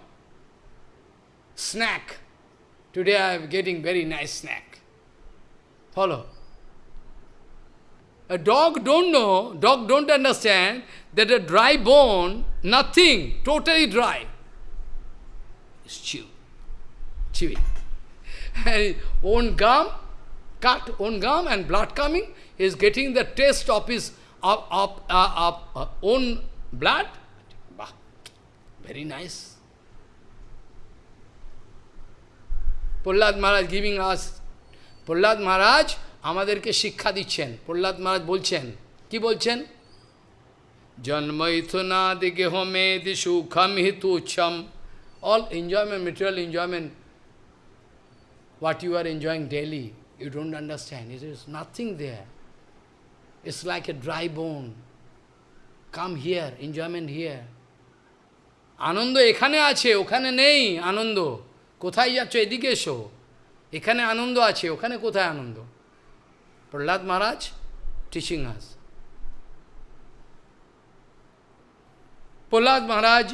snack. Today I am getting very nice snack. Follow. A dog don't know, dog don't understand that a dry bone, nothing, totally dry, is chew, chewing. [LAUGHS] And own gum, cut own gum and blood coming, he is getting the taste of his of, of, uh, of uh, own blood. Bah, very nice. Prahlad Maharaj giving us, Prahlad Maharaj আমাদেরকে শিক্ষা দিচ্ছেন প্রহ্লাদ মহারাজ বলছেন কি বলছেন জন্মইথুনাদি গেহমেদি সুখম হিতুচ্ছম all enjoyment material enjoyment what you are enjoying daily, you don't understand. It is nothing there. It's like a dry bone. Come here, enjoyment here. আনন্দ এখানে আছে ওখানে নেই আনন্দ কোথায় যাচ্ছ এদিকে এসো এখানে আনন্দ আছে ওখানে কোথায় আনন্দ প্রহ্লাদ মহারাজ টিচিং আস প্রহ্লাদ মহারাজ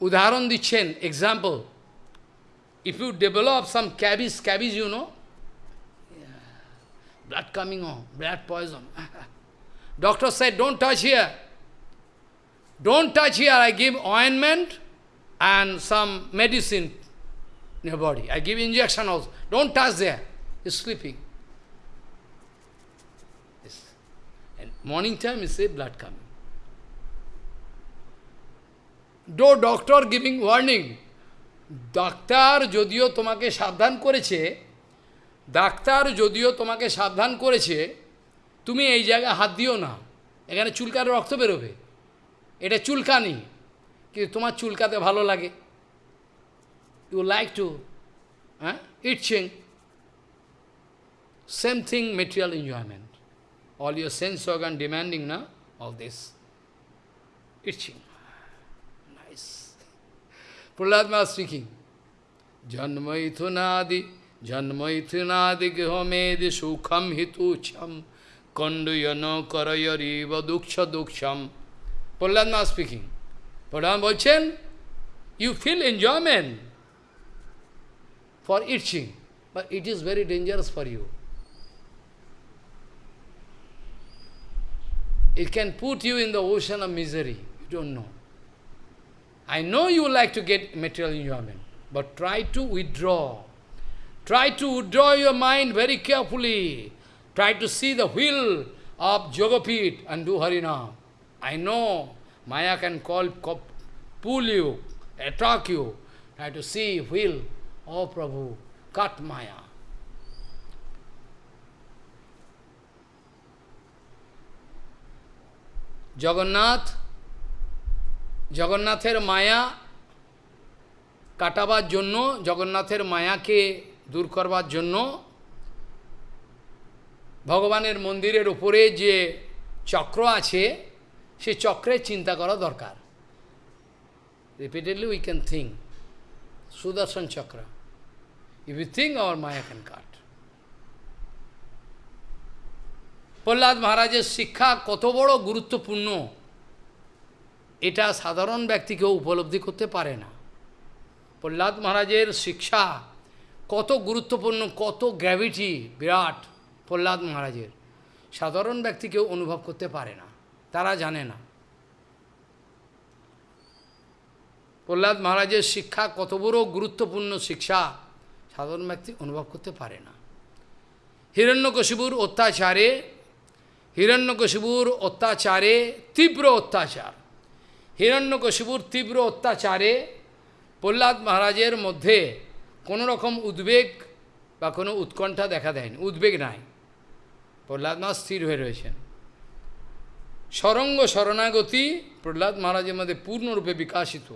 উদাহরণ দিচ্ছেন example if you develop some cabbage, cabbage you know. Blood coming on, blood poison. Doctor said, don't touch here. Don't touch here. I give ointment and some medicine in your body. I give injection also. Don't touch there. He's sleeping. Yes. And morning time, you say blood coming. Though doctor giving warning, doctor যদিও তোমাকে সাবধান করেছে doctor যদিও তোমাকে সাবধান করেছে তুমি এই জায়গায় হাত দিও না। এখানে চুলকার রক্ত বেরোবে। এটা চুলকানি কিন্তু তোমার চুলকাতে ভালো লাগে। ইউ লাইক টু হ্যাঁ ইটচিং same thing material enjoyment all your sense organ demanding না অল দিস ইটচিং Prahlad Maharaj speaking. Janmaithunadi, Janmaithunadi gihomedi sukham hitucham konduyano karayariva duksha duksham. Prahlad Maharaj speaking. Prahlad বলছেন, you feel enjoyment for itching, but it is very dangerous for you. it can put you in the ocean of misery. You don't know. I know you like to get material enjoyment, but try to withdraw. Try to withdraw your mind very carefully. Try to see the wheel of Jogapit and do Harinam. I know Maya can call, co- pull you, attract you. Try to see wheel. Oh Prabhu, cut Maya. Jagannath জগন্নাথের মায়া কাটাবার জন্য জগন্নাথের মায়াকে দূর করবার জন্য ভগবানের মন্দিরের উপরে যে চক্র আছে, সে চক্রের চিন্তা করা দরকার। Repeatedly we can think Sudarshan chakra. If you think our maya can cut Prahlad মহারাজের শিক্ষা কত বড় গুরুত্বপূর্ণ, এটা সাধারণ ব্যক্তি কেউ উপলব্ধি করতে পারে না। প্রহ্লাদ মহারাজের শিক্ষা কত গুরুত্বপূর্ণ, কত গ্র্যাভিটি বিরাট প্রহ্লাদ মহারাজের। সাধারণ ব্যক্তি কেউ অনুভব করতে পারে না, তারা জানে না। প্রহ্লাদ মহারাজের শিক্ষা কত বড় গুরুত্বপূর্ণ শিক্ষা, সাধারণ ব্যক্তি অনুভব করতে পারে না। হিরণ্যকশিবুর অত্যাচারে হিরণ্যকশিবুর অত্যাচারে তীব্র অত্যাচার। হিরণ্যকশিবুর তীব্র অত্যাচারে প্রহ্লাদ মহারাজের মধ্যে কোনো রকম উদ্বেগ বা কোনো উৎকণ্ঠা দেখা দেয়নি। উদ্বেগ নাই। প্রহ্লাদ মহারাজ স্থির হয়ে রয়েছেন। সরঙ্গ শরণাগতি, প্রহ্লাদ মহারাজের মধ্যে পূর্ণরূপে বিকাশিত।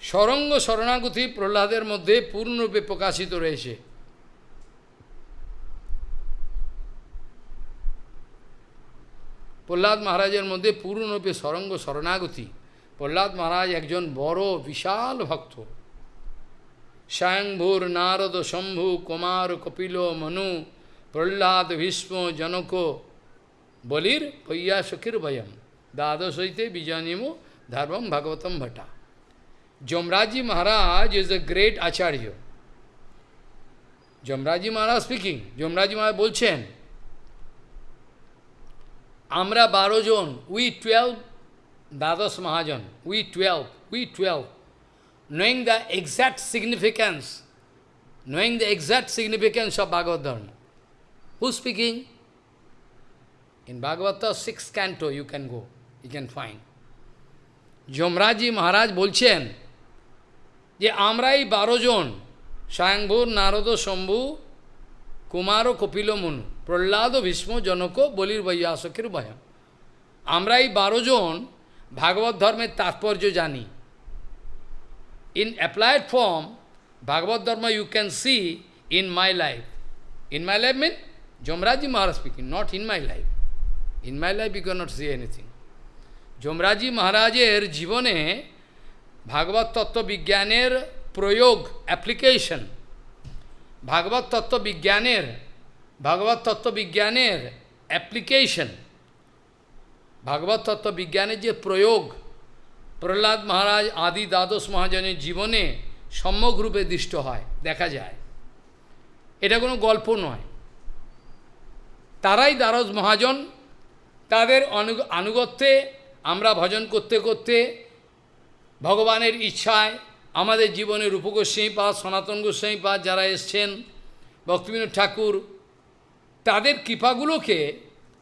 সরঙ্গ শরণাগতি প্রহ্লাদের মধ্যে পূর্ণরূপে প্রকাশিত রয়েছে। প্রহ্লাদ মহারাজের মধ্যে পূর্ণরূপে সরঙ্গ শরণাগতি। প্রহ্লাদ মহারাজ একজন বড়, বিশাল ভক্ত। স্বয়ংভূর নারদ শম্ভু কুমার কপিল মনু প্রহ্লাদ ভীষ্ম জনক বলির পৈয়া সখীর ভয়ম দ্বাদশ হইতে বিজয়নিমো ধর্মম Bhagavatam Bhatta Yamaraja Maharaj is a great acharya Yamaraja Maharaj speaking Yamaraja Maharaj বলছেন আমরা বারো জন উই টুয়েলভ দ্বাদশ মহাজন we twelve we twelve knowing the exact significance, knowing the exact significance of Bhagavad Dharma. Who's speaking? In Bhagavata, sixth canto you can go, you can find. Maharaj বলছেন যে আমরা এই বারো জন স্বয়ংভূর নারদ শম্ভু কুমার ও কপিল মনু প্রহ্লাদ ভীষ্ম জনক বলির বৈয়াসকের ভয় আমরা এই বারো জন ভাগবত in applied form, Bhagavad Dharma you can see in my life. In my life mean Jomraji Maharaj speaking, not in my life. In my life you cannot see anything. যমরাজি মহারাজের জীবনে ভাগবত তত্ত্ব বিজ্ঞানের প্রয়োগ অ্যাপ্লিকেশন ভাগবত তত্ত্ব বিজ্ঞানের ভাগবত তত্ত্ব বিজ্ঞানের অ্যাপ্লিকেশন ভাগবত তত্ত্ব বিজ্ঞানের যে প্রয়োগ প্রহ্লাদ মহারাজ আদি দ্বাদশ মহাজনের জীবনে সম্যকরূপে দৃষ্ট হয়, দেখা যায়। এটা কোনো গল্প নয়। তারাই দ্বাদশ মহাজন, তাদের অনু আনুগত্যে আমরা ভজন করতে করতে ভগবানের ইচ্ছায় আমাদের জীবনে রূপ গোস্বাইপাদ সনাতন গোস্বাইপাদ যারা এসছেন, ভক্তিবিনোদ ঠাকুর, তাদের কৃপাগুলোকে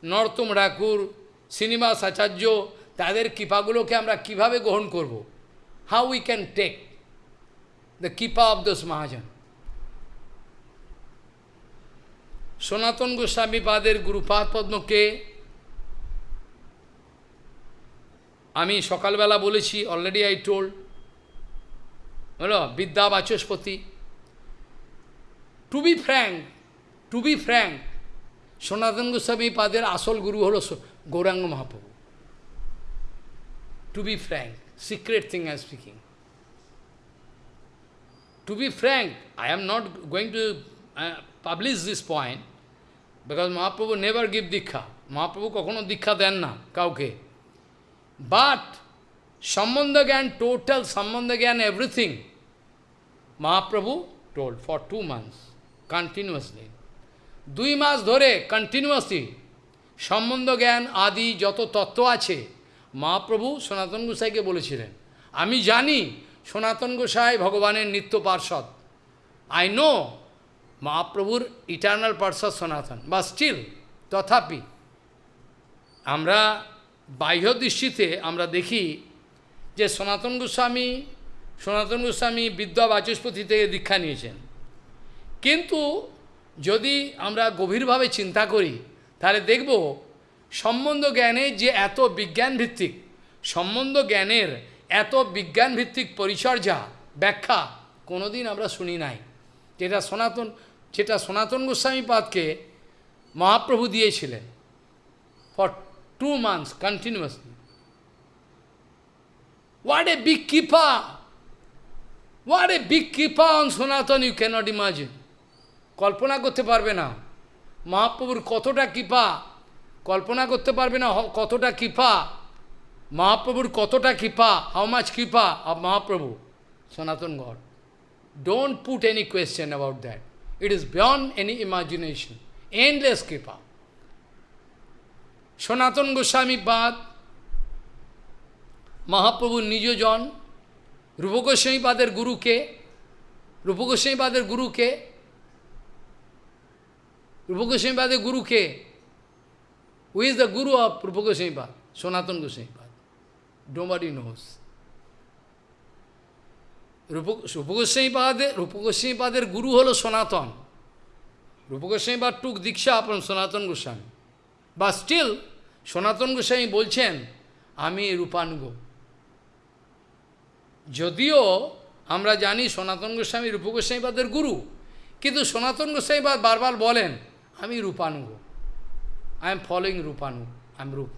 নরতম ঠাকুর, শ্রীনিবাস আচার্য তাদের কৃপাগুলোকে আমরা কীভাবে গ্রহণ করব? How we can take the kripa of those mahajan? Sanatan Goswami পাদের Gurupad পদ্মকে আমি সকালবেলা বলেছি অলরেডি আই টোল্ড হলো Vidya Vachaspati to be frank to be frank Sanatan Goswami পাদের আসল গুরু হলো Gauranga Mahaprabhu. To be frank, secret thing I am speaking. To be frank, I am not going to uh, publish this point because Mahaprabhu never give dikha. Mahaprabhu দীক্ষা দেন না কাউকে but সম্বন্ধ জ্ঞান total সম্বন্ধ জ্ঞান everything Mahaprabhu told for two months continuously দুই মাস ধরে কন্টিনিউয়াসলি সম্বন্ধ জ্ঞান আদি যত তত্ত্ব আছে মহাপ্রভু সনাতন গোসাইকে বলেছিলেন, আমি জানি সনাতন গোসাই ভগবানের নিত্য পার্ষদ আই নো মহাপ্রভুর ইটার্নাল পার্ষদ সনাতন বা স্টিল তথাপি আমরা বাহ্য দৃষ্টিতে আমরা দেখি যে সনাতন গোস্বামী সনাতন গোস্বামী বিদ্যা বাচস্পতি থেকে দীক্ষা নিয়েছেন। কিন্তু যদি আমরা গভীরভাবে চিন্তা করি, তাহলে দেখব সম্বন্ধ জ্ঞানের যে এত বিজ্ঞান ভিত্তিক সম্বন্ধ জ্ঞানের এত বিজ্ঞান ভিত্তিক পরিচর্যা, ব্যাখ্যা কোনোদিন আমরা শুনি নাই যেটা সনাতন যেটা সনাতন গোস্বামী পাদকে মহাপ্রভু দিয়েছিলেন for two months continuously What a big kippa! What a big kippa on Sanatan you cannot imagine. কল্পনা করতে পারবে না মহাপ্রভুর কতটা কৃপা কল্পনা করতে পারবে না কতটা কৃপা। মহাপ্রভুর কতটা কৃপা how much kripa of Mahaprabhu, Sanatan God. Don't put any question about that it is beyond any imagination endless kripa. Sanatan Goswami বাদ মহাপ্রভুর নিজজন রূপগোস্বামীপাদের গুরুকে রূপগোস্বামীপাদের গুরুকে রূপগোস্বামীপাদের গুরুকে who is the guru of Rupgoswamipad Sanatan Goswamipad ডোমারি নোস রূপ রূপগোস্বামীপাদের রূপগোস্বামীপাদের গুরু হলো সনাতন রূপগোস্বামীপাদ টুক দীক্ষা আপন সনাতন গোস্বামী বা স্টিল সনাতন গোস্বামী বলছেন, আমি রূপানুগ যদিও আমরা জানি সনাতন গোস্বামী রূপ গোস্বামীপাদের গুরু কিন্তু সনাতন গোস্বামীপাদ বারবার বলেন, আমি রূপানুগ আই এম ফলোয়িং রূপানু আই এম রূপ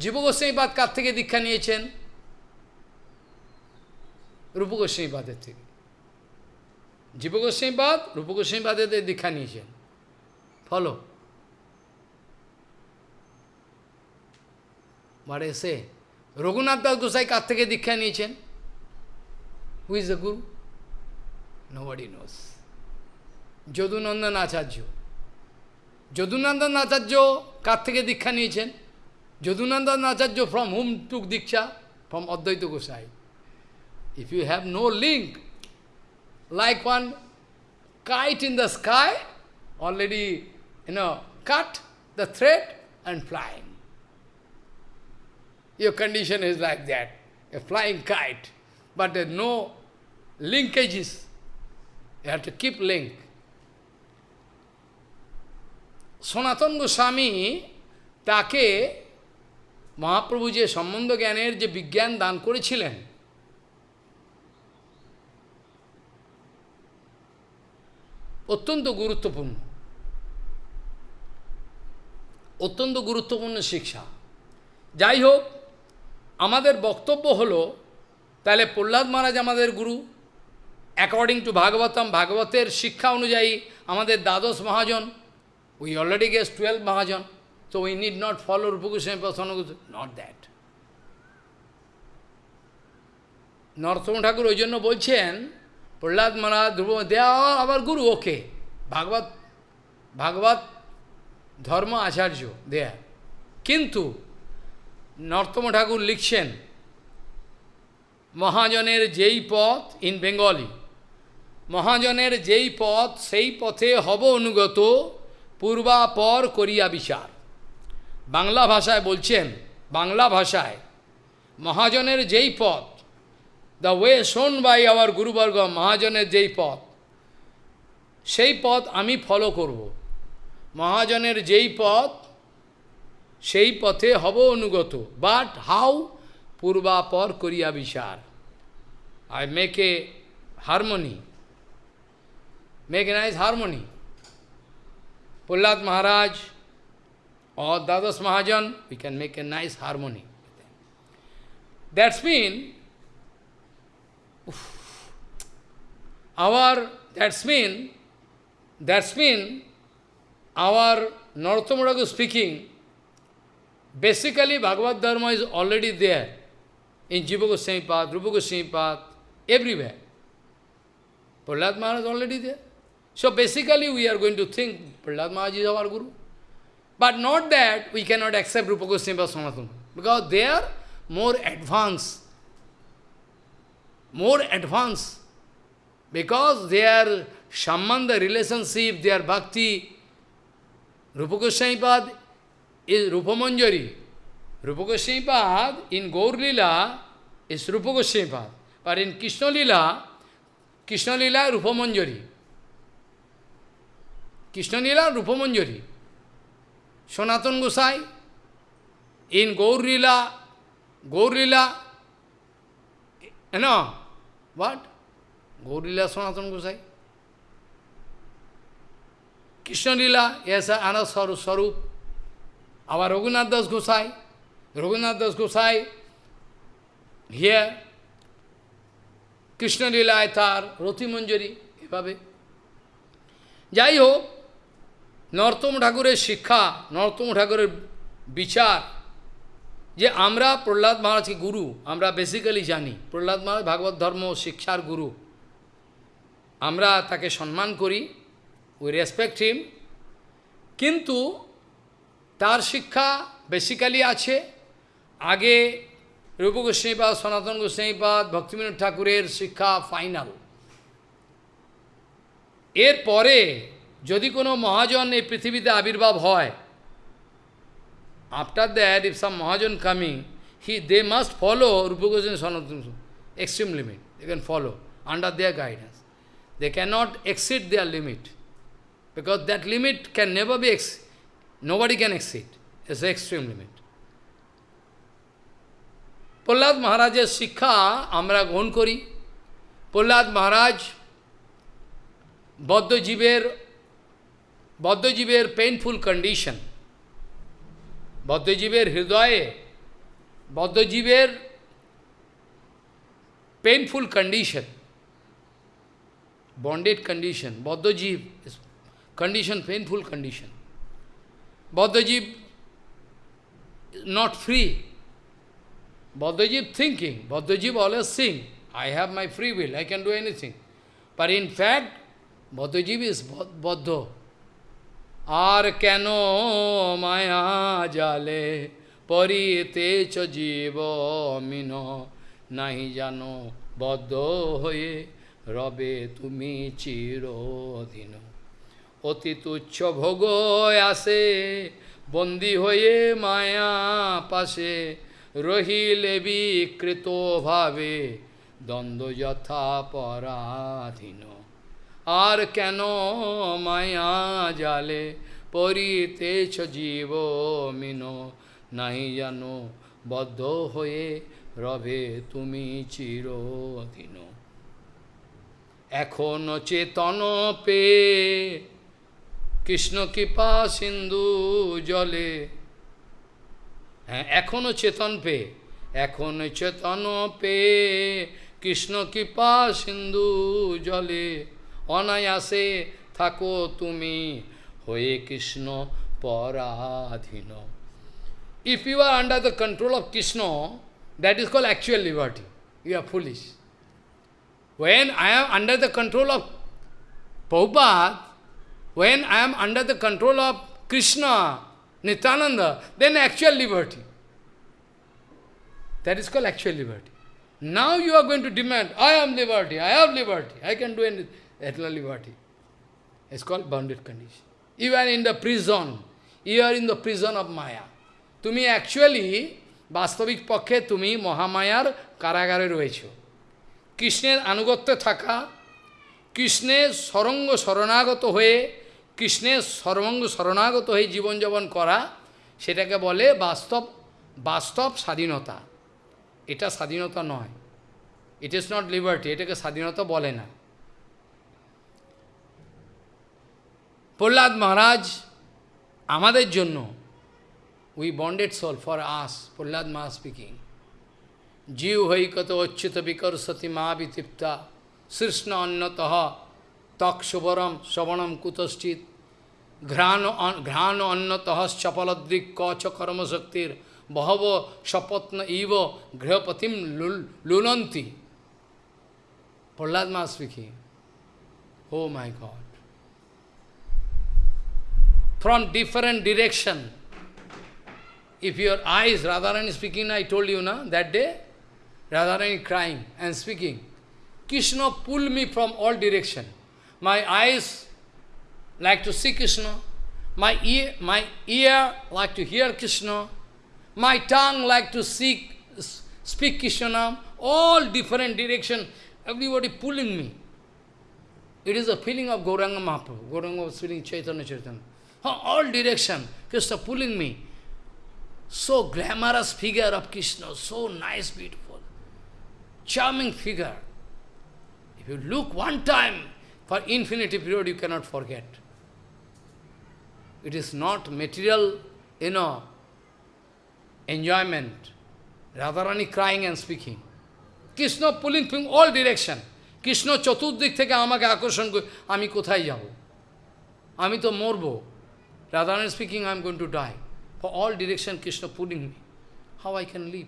জীব গোস্বামীপাদ কার থেকে দীক্ষা নিয়েছেন? রূপ গোস্বামীপাদের থেকে। জীব গোস্বামীপাদ রূপ গোস্বামীপাদের দীক্ষা নিয়েছেন। ফলো বাট এসে রঘুনাথ দাস গোসাই কার থেকে দীক্ষা নিয়েছেন? Who is the guru nobody knows Jadunandan Acharya. Yadunandan Acharya কার থেকে দীক্ষা নিয়েছেন যদুনন্দন আচার্য ফ্রম হুম টুক দীক্ষা ফ্রম অদ্বৈত Gosai if you have no link like one kite in the sky, already, you know, cut the thread and flying. Your condition is like that, a flying kite, but there are no linkages. You have to keep link. সনাতন গোস্বামী তাকে মহাপ্রভু যে সম্বন্ধ জ্ঞানের যে বিজ্ঞান দান করেছিলেন, অত্যন্ত গুরুত্বপূর্ণ। অত্যন্ত গুরুত্বপূর্ণ শিক্ষা। যাই হোক, আমাদের বক্তব্য হলো, তাহলে প্রহ্লাদ মহারাজ আমাদের গুরু। অ্যাকর্ডিং টু ভাগবতম, ভাগবতের শিক্ষা অনুযায়ী আমাদের দ্বাদশ মহাজন। We already guess twelve mahajan তো we need not follow Rupgoswami প্রসন্ন নট দ্যাট নরসম ঠাকুর ওই জন্য বলছেন প্রহ্লাদ মহারাজ ধ্রুব দেয়া আবার গুরু ওকে ভাগবত ভাগবত ধর্ম আচার্য দেয়া কিন্তু নর্তম ঠাকুর লিখছেন মহাজনের যেই পথ ইন বেঙ্গলি মহাজনের যেই পথ সেই পথে হব অনুগত পূর্বাপর করিয়া বিচার। বাংলা ভাষায় বলছেন, বাংলা ভাষায়, মহাজনের যেই পথ the way shown by our গুরুবর্গ, মহাজনের যেই পথ, সেই পথ আমি ফলো করব। মহাজনের যেই পথ, সেই পথে হব অনুগত। বাট হাউ পূর্বাপর করিয়া বিচার। I make a harmony make nice harmony Pullaḍ Maharaj or Dadas Mahajan, we can make a nice harmony. That's mean our that's mean that's mean our Narottamuragu speaking, basically Bhagavad Dharma is already there in Jiva Goswami Path, Rupa Goswami Path, everywhere. Prahlad Maharaj is already there. So basically we are going to think Prahlad Maharaj is our Guru. But not that we cannot accept Rupa Goswami Sanatana, because they are more advanced, more advanced, because their sambandha relationship, their bhakti, Rupa Goswami Pad is Rupa Manjari. Rupa Goswami Pad in Gaur Lila is Rupa Goswami Pad, but in Krishna Lila, Krishna Lila Rupa Manjari. Krishna Leela Rupamanjari. Sanatan Gosai, in Gaur Lila Gaur Lila হ্যাঁ but Gaur Lila, সনাতন গোসাই। Krishna Leela, S আনন্দ স্বরূপ আবার রঘুনাথ দাস গোসাই, রঘুনাথ দাস গোসাই হিয়ে কৃষ্ণলীলায় তার রতিমঞ্জরী এভাবে। যাই হোক নর্তম ঠাকুরের শিক্ষা, নর্তম ঠাকুরের বিচার। যে আমরা প্রহ্লাদ মহারাজকে গুরু, আমরা বেসিক্যালি জানি, প্রহ্লাদ মহারাজ ভাগবত ধর্ম শিক্ষার গুরু। আমরা তাকে সম্মান করি উই রেসপেক্ট হিম কিন্তু তার শিক্ষা বেসিক্যালি আছে। আগে রূপ গোস্বাইপাদ সনাতন গোস্বাইপাদ ভক্তিবিনোদ ঠাকুরের শিক্ষা ফাইনাল এরপরে যদি কোনো মহাজন এই পৃথিবীতে আবির্ভাব হয় after that if some mahajan coming he they must follow Rup Goswami Sanatan extreme limit they can follow under their guidance they cannot exceed their limit because that limit can never be, ex nobody can exceed. It's the extreme limit. Prahlad মহারাজের শিক্ষা আমরা গ্রহণ করি প্রহ্লাদ মহারাজ বদ্ধজীবের Bodhajivir painful condition. Bodhajivir hridaya. Bodhajivir painful condition. Bonded condition. Bodhajiv is condition, painful condition. Bodhajiv not free. Bodhajiv thinking. Bodhajiv always think, I have my free will, I can do anything. But in fact, Bodhajiv is Bodho. আর কেন মায়া জালে পরিতে জীব মিন? নাহি জানো বদ্ধ হয়ে রবে তুমি চিরদিন। অতি তুচ্ছ ভোগ আসে, বন্দী হয়ে মায়া পাশে রহিলে বিকৃত ভাবে, দ্বন্দ্ব যথা পরাধীন। আর কেন মায়া জালে? পরিতেছ জীব মিন নাই জানো বদ্ধ হয়ে রবে তুমি চির চিরদিন। এখন চেতন পে, কৃষ্ণ কৃপা সিন্ধু জলে। হ্যাঁ এখনও চেতন পে, এখন চেতন পে, কৃষ্ণ কৃপা সিন্ধু জলে। অনায়াসে থাকো তুমি হয়ে কৃষ্ণ পরাধীন if you are under the control of Krishna that is call actual liberty you are foolish When I am under the control of Prabhupada, when I am under the control of Krishna, Nityananda, then actual liberty. That is called actual liberty. Now you are going to demand, I am liberty, I have liberty, I can do anything. Not liberty. It's called bounded condition. You are in the prison. You are in the prison of Maya. তুমি actually বাস্তবিক পক্ষে তুমি মহামায়ার কারাগারে রয়েছো কৃষ্ণের আনুগত্যে থাকা, কৃষ্ণের সরঙ্গ শরণাগত হয়ে, কৃষ্ণের সর্বঙ্গ শরণাগত হয়ে জীবনযাপন করা, সেটাকে বলে বাস্তব বাস্তব স্বাধীনতা এটা স্বাধীনতা নয় ইট ইজ নট লিবার্টি এটাকে স্বাধীনতা বলে না Pallad Maharaj, Amade Juno, we bonded soul for us, Pallad Maharaj speaking. Jiu hai kato achyuta vikar sati maabhi tipta, srishna annataha, tak shubaram, kutasthit kutaschit, ghrano annataha, chapaladrik kacha karma saktir, bahava shapatna eva, grihapatim lulanti. Pallad Maharaj speaking. Oh my God from different direction. If your eyes, Radharani speaking, I told you na, that day, Radharani crying and speaking. Krishna pull me from all direction. My eyes like to see Krishna, my ear, my ear like to hear Krishna, my tongue like to seek, speak Krishna, all different direction, everybody pulling me. It is a feeling of Gauranga Mahaprabhu. Gauranga was feeling Chaitanya Chaitanya. All direction, Krishna pulling me. So glamorous figure of Krishna, so nice, beautiful, charming figure. If you look one time, for infinity period you cannot forget. It is not material, you know, enjoyment. Radharani crying and speaking. Krishna pulling from all direction. Krishna চতুর্দিক থেকে আমাকে আকর্ষণ করে আমি কোথায় যাব আমি তো মরব Rather than speaking, I am going to die. For all direction Krishna putting me. How I can live?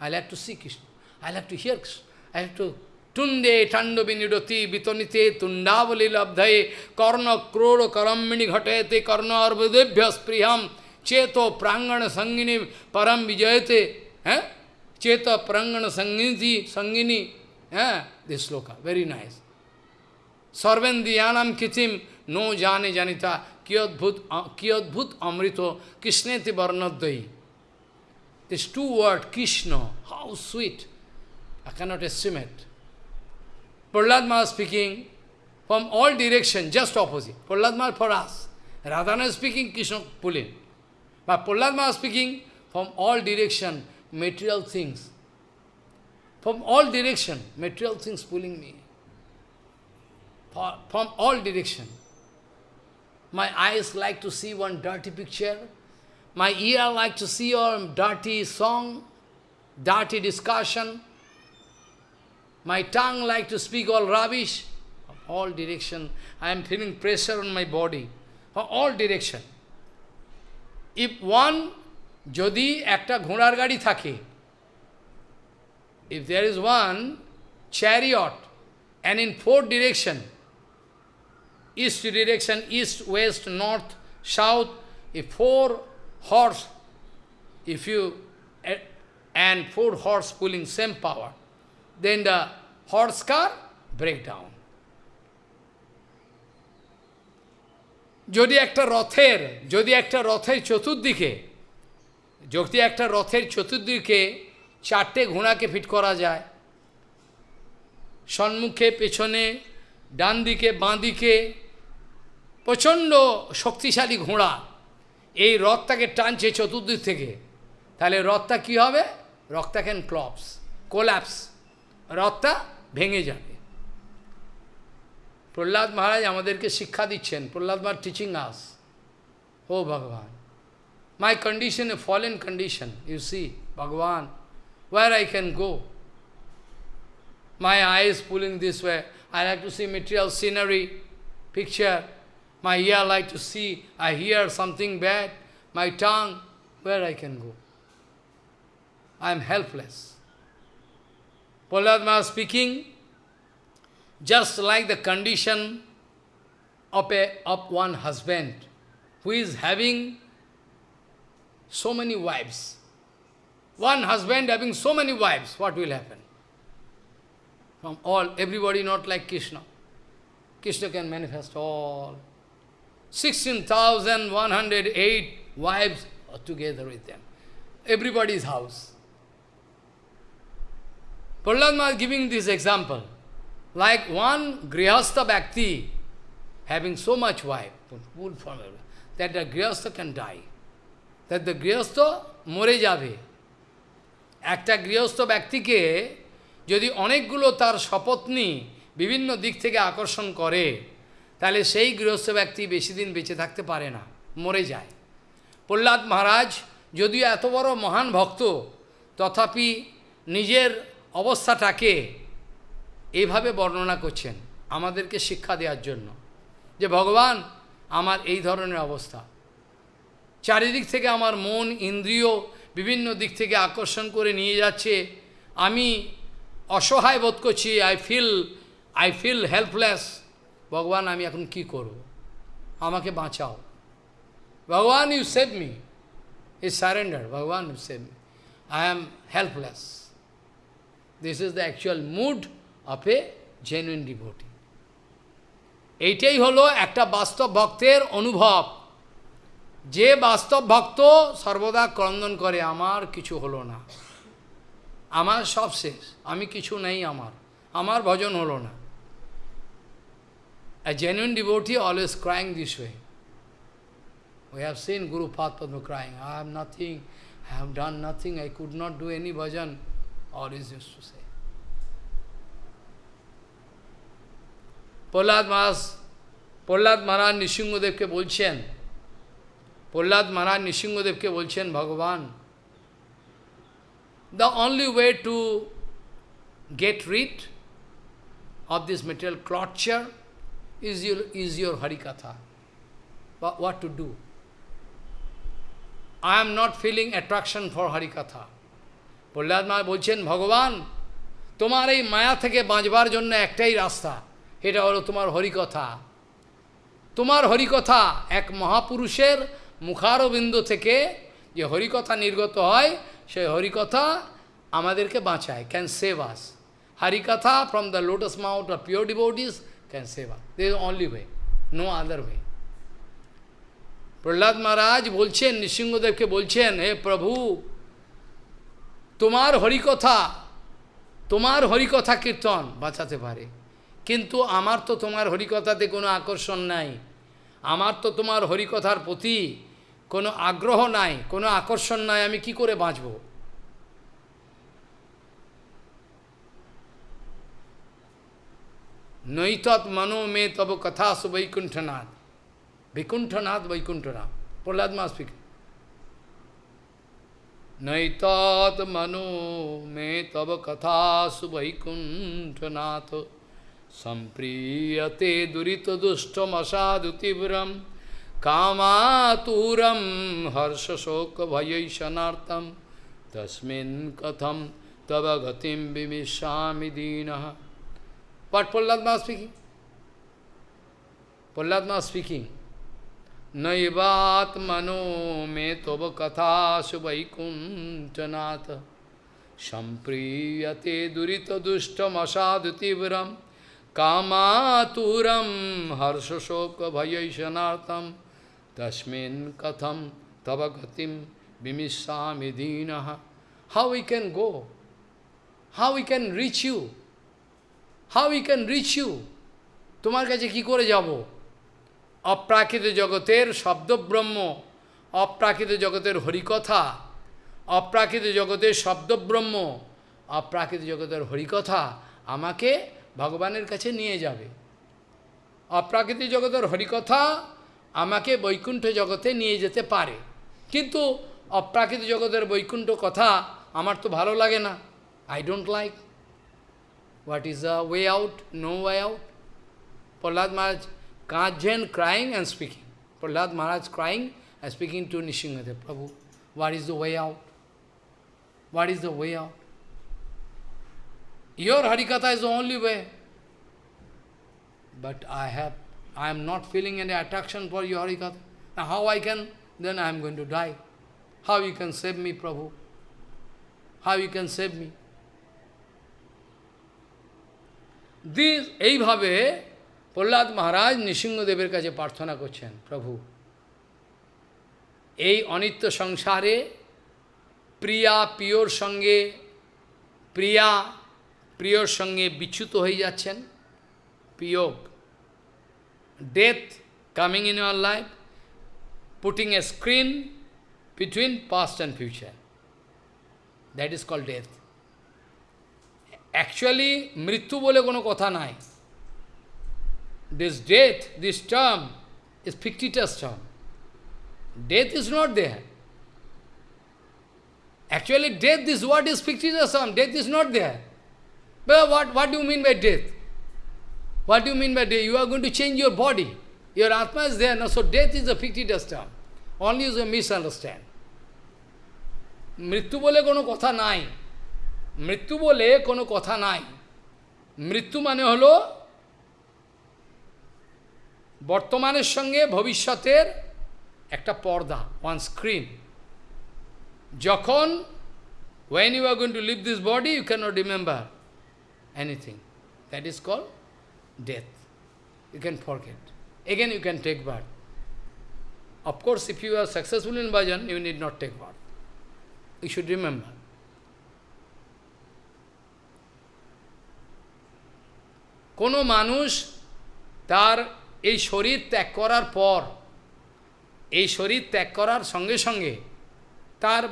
I like to see Krishna. I like to hear Krishna. I have to tunde tando viniroti vitonite tundavali labdhaye karna kroro karammini ghatayate karna arbudebhyas priyam cheto prangana sangini param vijayate eh? cheta prangana sangini sangini eh? this sloka very nice sarvendiyanam kitim নো জানে জানিতা কি অদ্ভুত কি অদ্ভুত অমৃত কৃষ্ণেতে বর্ণদ্বয়ী is two word Krishna how sweet I cannot estimate Prahlad মা speaking from all direction just opposite Prahlad মা ফর আস রাধান স্পিকিং কৃষ্ণ পুলিন বা প্রহ্লাদ মা speaking from all direction material things from all direction material things pulling me from all direction My eyes like to see one dirty picture. My ear like to see a dirty song, dirty discussion. My tongue like to speak all rubbish. From all direction, I am feeling pressure on my body. From all direction. If one, যদি একটা ঘোড়ার গাড়ি থাকে if there is one chariot and in four direction, east direction, east, west, north, south, if four horse, if you, and four horse pulling same power, then the horse car break down. যদি একটা রথের যদি একটা রথের চতুর্দিকে যদি একটা রথের চতুর্দিকে চারটে ঘোড়াকে ফিট করা যায় সম্মুখে পেছনে ডান দিকে বাঁ দিকে প্রচণ্ড শক্তিশালী ঘোড়া এই রথটাকে টানছে চতুর্দিক থেকে তাহলে রথটা কি হবে রথটা ক্যান ক্লপস কোল্যাপস রথটা ভেঙে যাবে প্রহ্লাদ মহারাজ আমাদেরকে শিক্ষা দিচ্ছেন Prahlad Maharaj teaching us O Bhagavan my condition a fallen condition you see Bhagavan where I can go. My eyes pulling this way. I like to see material scenery, picture. My ear like to see, I hear something bad. My tongue, where I can go. I am helpless. Prahlad speaking, just like the condition of, a, of one husband who is having so many wives. One husband having so many wives, what will happen? From all, everybody not like Krishna. Krishna can manifest all. 16,108 wives are together with them. Everybody's house. Prahlad is giving this example. Like one Grihastha Bhakti having so much wife, that the Grihastha can die. That the Grihastha more যাবে একটা গৃহস্থ ব্যক্তিকে যদি অনেকগুলো তার শপথনি বিভিন্ন দিক থেকে আকর্ষণ করে তাহলে সেই গৃহস্থ ব্যক্তি বেশি দিন বেঁচে থাকতে পারে না, মরে যায়। প্রহ্লাদ মহারাজ যদিও এত বড় মহান ভক্ত, তথাপি নিজের অবস্থাটাকে এইভাবে বর্ণনা করছেন আমাদেরকে শিক্ষা দেওয়ার জন্য যে, ভগবান আমার এই ধরনের অবস্থা। চারিদিক থেকে আমার মন, ইন্দ্রিয় বিভিন্ন দিক থেকে আকর্ষণ করে নিয়ে যাচ্ছে। আমি অসহায় বোধ করছি I feel I feel helpless Bhagavan, আমি এখন কি করব? আমাকে বাঁচাও। Bhagavan you save me is surrender Bhagavan you save me I am helpless this is the actual mood of a genuine devotee এইটাই হলো একটা বাস্তব ভক্তের অনুভব। যে বাস্তব ভক্ত সর্বদা ক্রন্দন করে, আমার কিছু হলো না। আমার সব শেষ। আমি কিছু নেই আমার। আমার ভজন হলো না। A genuine devotee always crying this way. We have seen Guru Padma crying, I have nothing, I have done nothing, I could not do any bhajan. Always used to say. Prahlad Maharaj Prahlad মহারাজ নৃসিংহদেবকে বলছেন প্রহ্লাদ মহারাজ নৃসিংহদেবকে বলছেন ভগবান the only way to get rid of this material torture is your, is your Harikatha. But what to do? I am not feeling attraction for Harikatha. Prahlad মা বলছেন ভগবান তোমার এই মায়া থেকে বাঁচবার জন্য একটাই রাস্তা এটা হলো তোমার হরিকথা তোমার হরিকথা এক মহাপুরুষের মুখারবিন্দ থেকে যে হরিকথা নির্গত হয় সেই হরিকথা আমাদেরকে বাঁচায় can save us harikatha from the lotus mouth of pure devotees can save us they only way no other way Prahlad Maharaj বলছেন নৃসিংহদেবকে বলছেন হে প্রভু তোমার হরিকথা তোমার হরিকথা কীর্তন বাঁচাতে পারে কিন্তু আমার তো তোমার হরিকথাতে কোনো আকর্ষণ নাই আমার তো তোমার হরিকথার প্রতি কোনো আগ্রহ নাই কোনো আকর্ষণ নাই আমি কি করে বাঁচব নৈতৎ মনো মে তব কথা সু বৈকুণ্ঠনাথ বৈকুণ্ঠনাথ বৈকুণ্ঠনাথ প্রহ্লাদ মা স্পিকিং নৈতৎ মনো মে তব কথা সু বৈকুণ্ঠনাথ সম্প্রিয়তে দুরিত দুষ্টমসাধু তীব্রম কামাতুরম হর্ষশোক ভয়ৈশনার্থম তস্মিন কথম তব গতিম বিমিশামি দীন What Palladma is speaking? Palladma is speaking. Naivatmano me tova katha subaikuntanata Shampriyate durita dushtam asadutivaram Kamaturam harshashoka bhayayishanartam Tashmin katham tavagatim How we can go? How we can reach you? How we can reach you তোমার কাছে কি করে যাব? অপ্রাকৃত জগতের শব্দব্রহ্ম, অপ্রাকৃত জগতের হরিকথা, অপ্রাকৃত জগতের শব্দব্রহ্ম, অপ্রাকৃত জগতের হরিকথা আমাকে ভগবানের কাছে নিয়ে যাবে। অপ্রাকৃত জগতের হরিকথা আমাকে বৈকুণ্ঠ জগতে নিয়ে যেতে পারে। কিন্তু অপ্রাকৃত জগতের বৈকুণ্ঠ কথা আমার তো ভালো লাগে না। I don't like What is the way out? No way out. Prahlad Maharaj, Kajen crying and speaking. Prahlad Maharaj crying and speaking to Nishingadev, Prabhu, what is the way out? What is the way out? Your Harikatha is the only way. But I have, I am not feeling any attraction for your Harikatha. Now how I can, then I am going to die. How you can save me, Prabhu? How you can save me? This এইভাবে প্রহ্লাদ মহারাজ নৃসিংহদেবের কাছে প্রার্থনা করছেন, প্রভু, এই অনিত্য সংসারে প্রিয়া প্রিয়র সঙ্গে প্রিয়া প্রিয়র সঙ্গে বিচ্যুত হয়ে যাচ্ছেন। বিয়োগ death coming in your life putting a screen between past and future that is call death actually মৃত্যু বলে কোনো কথা নাই this death this term is fictitious term death is not there actually death this what is fictitious term death is not there But what, what do you mean by death? What do you mean by death? You are going to change your body. Your Atma is there. No? So death is a fictitious term. Only is a misunderstand. মৃত্যু বলে কোনো কথা নাই মৃত্যু বলে কোনো কথা নাই। মৃত্যু মানে হল বর্তমানের সঙ্গে ভবিষ্যতের একটা পর্দা ওয়ান স্ক্রিন যখন when you are going to leave this body you can not remember anything that is call death you can forget again you can take birth of course if you are successful in bhajan you need not take birth you should remember কোনো মানুষ তার এই শরীর ত্যাগ করার পর এই শরীর ত্যাগ করার সঙ্গে সঙ্গে তার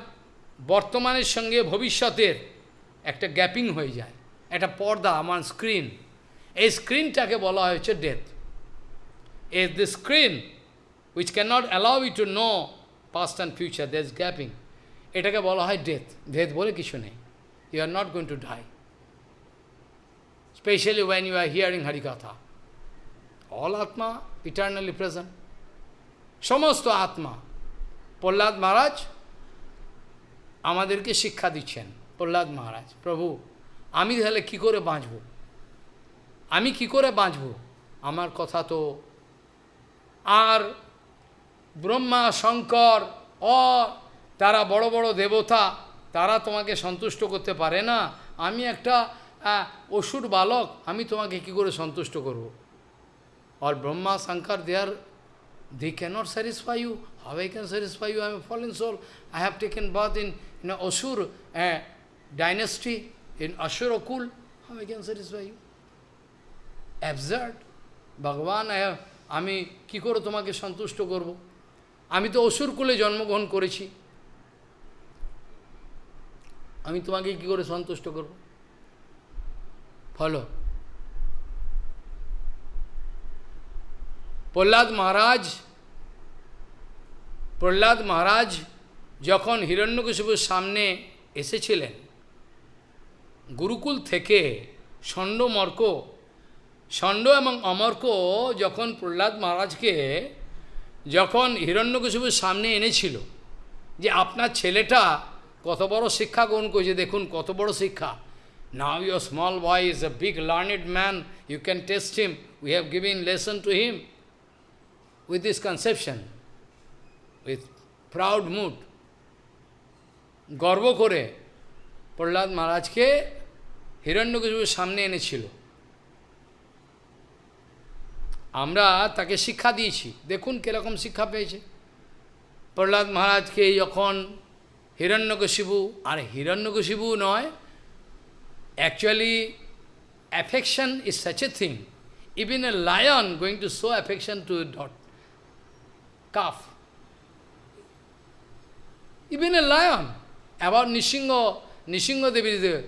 বর্তমানের সঙ্গে ভবিষ্যতের একটা গ্যাপিং হয়ে যায় একটা পর্দা আমার স্ক্রিন। এই স্ক্রিনটাকে বলা হয়েছে death. Is the screen which cannot allow you to know past and future, there is gapping. এটাকে বলা হয় ডেথ। ডেথ বলে কিছু নেই। You are not going to die specially when you are hearing হরিকথা অল আত্মা ইটার্নালি প্রেজেন্ট সমস্ত আত্মা প্রহ্লাদ মহারাজ আমাদেরকে শিক্ষা দিচ্ছেন। প্রহ্লাদ মহারাজ প্রভু, আমি তাহলে কি করে বাঁচব? আমি কি করে বাঁচব? আমার কথা তো আর ব্রহ্মা, শঙ্কর, অ, তারা বড় বড় দেবতা, তারা তোমাকে সন্তুষ্ট করতে পারে না। আমি একটা হ্যাঁ অসুর বালক, আমি তোমাকে কি করে সন্তুষ্ট করব? আর Brahma Shankar there are they cannot satisfy you how I can satisfy you I fall in soul I have taken birth in in asura dynasty in asura অকুল how I can satisfy you absurd Bhagavan আমি কি করে তোমাকে সন্তুষ্ট করব? আমি তো অসুর কুলে জন্মগ্রহণ করেছি। আমি তোমাকে কি করে সন্তুষ্ট করব? ফলো প্রহ্লাদ মহারাজ প্রহ্লাদ মহারাজ যখন হিরণ্যকশিপুর সামনে এসেছিলেন, গুরুকুল থেকে ষণ্ডমর্ক ষণ্ড এবং অমর্ক যখন প্রহ্লাদ মহারাজকে, যখন হিরণ্যকশিপুর সামনে এনেছিল যে আপনার ছেলেটা কত বড় শিক্ষা গ্রহণ করেছে, দেখুন কত বড় শিক্ষা। Now your small boy is a big learned man you can test him we have given lesson to him with this conception, with proud mood, গর্ব করে প্রহ্লাদ মহারাজকে হিরণ্যকশিপুর সামনে এনেছিল। আমরা তাকে শিক্ষা দিয়েছি। দেখুন কীরকম শিক্ষা পেয়েছে। প্রহ্লাদ মহারাজকে যখন হিরণ্যকশিবু আর হিরণ্যকশিবু নয় actually affection is such a thing. Even a lion going to show affection to a dot, calf. Even a lion. About Nishingo, Nishingo Devi, is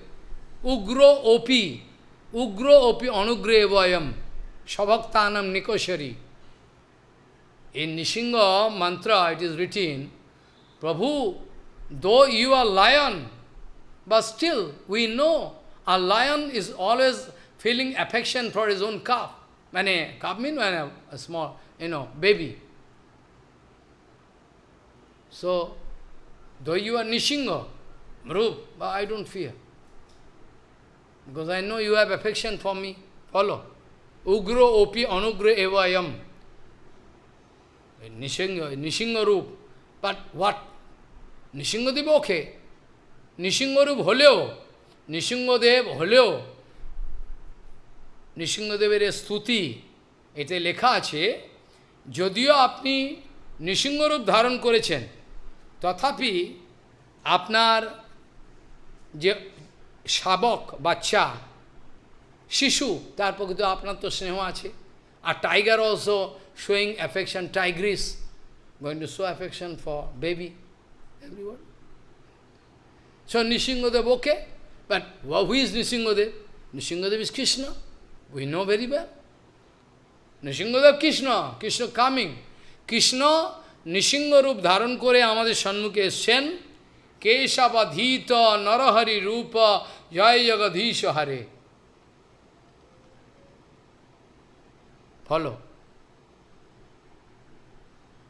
Ugro Opi, Ugro Opi Anugre Vayam, Shabhaktanam Nikoshari. In Nishinga mantra it is written, Prabhu, though you are lion, but still we know A lion is always feeling affection for his own calf. When a calf means when a, a small, you know, baby. So, though you are Nishinga, Mrup, but I don't fear. Because I know you have affection for me. Follow. Ugro opi anugra evayam. Nishinga, Nishinga Rup. But what? Nishinga Deva okay. Nishinga Rup holeo. Nrisinghadev হলেও নৃসিংহদেবের স্তুতি এতে লেখা আছে যদিও আপনি নৃসিংহরূপ ধারণ করেছেন তথাপি আপনার যে শাবক বাচ্চা শিশু তার প্রকৃত আপনার তো স্নেহ আছে আর tiger also showing affection tigress going to show affection for baby everyone So Nishingadev, okay, but who is Nishingadev? Nishingadev is Krishna. We know very well. Nishingadev Krishna, Krishna coming. Krishna রূপ ধারণ করে আমাদের সম্মুখে এসছেন কেশবাধীত নরহরি রূপ জয় জগধীশ হারে follow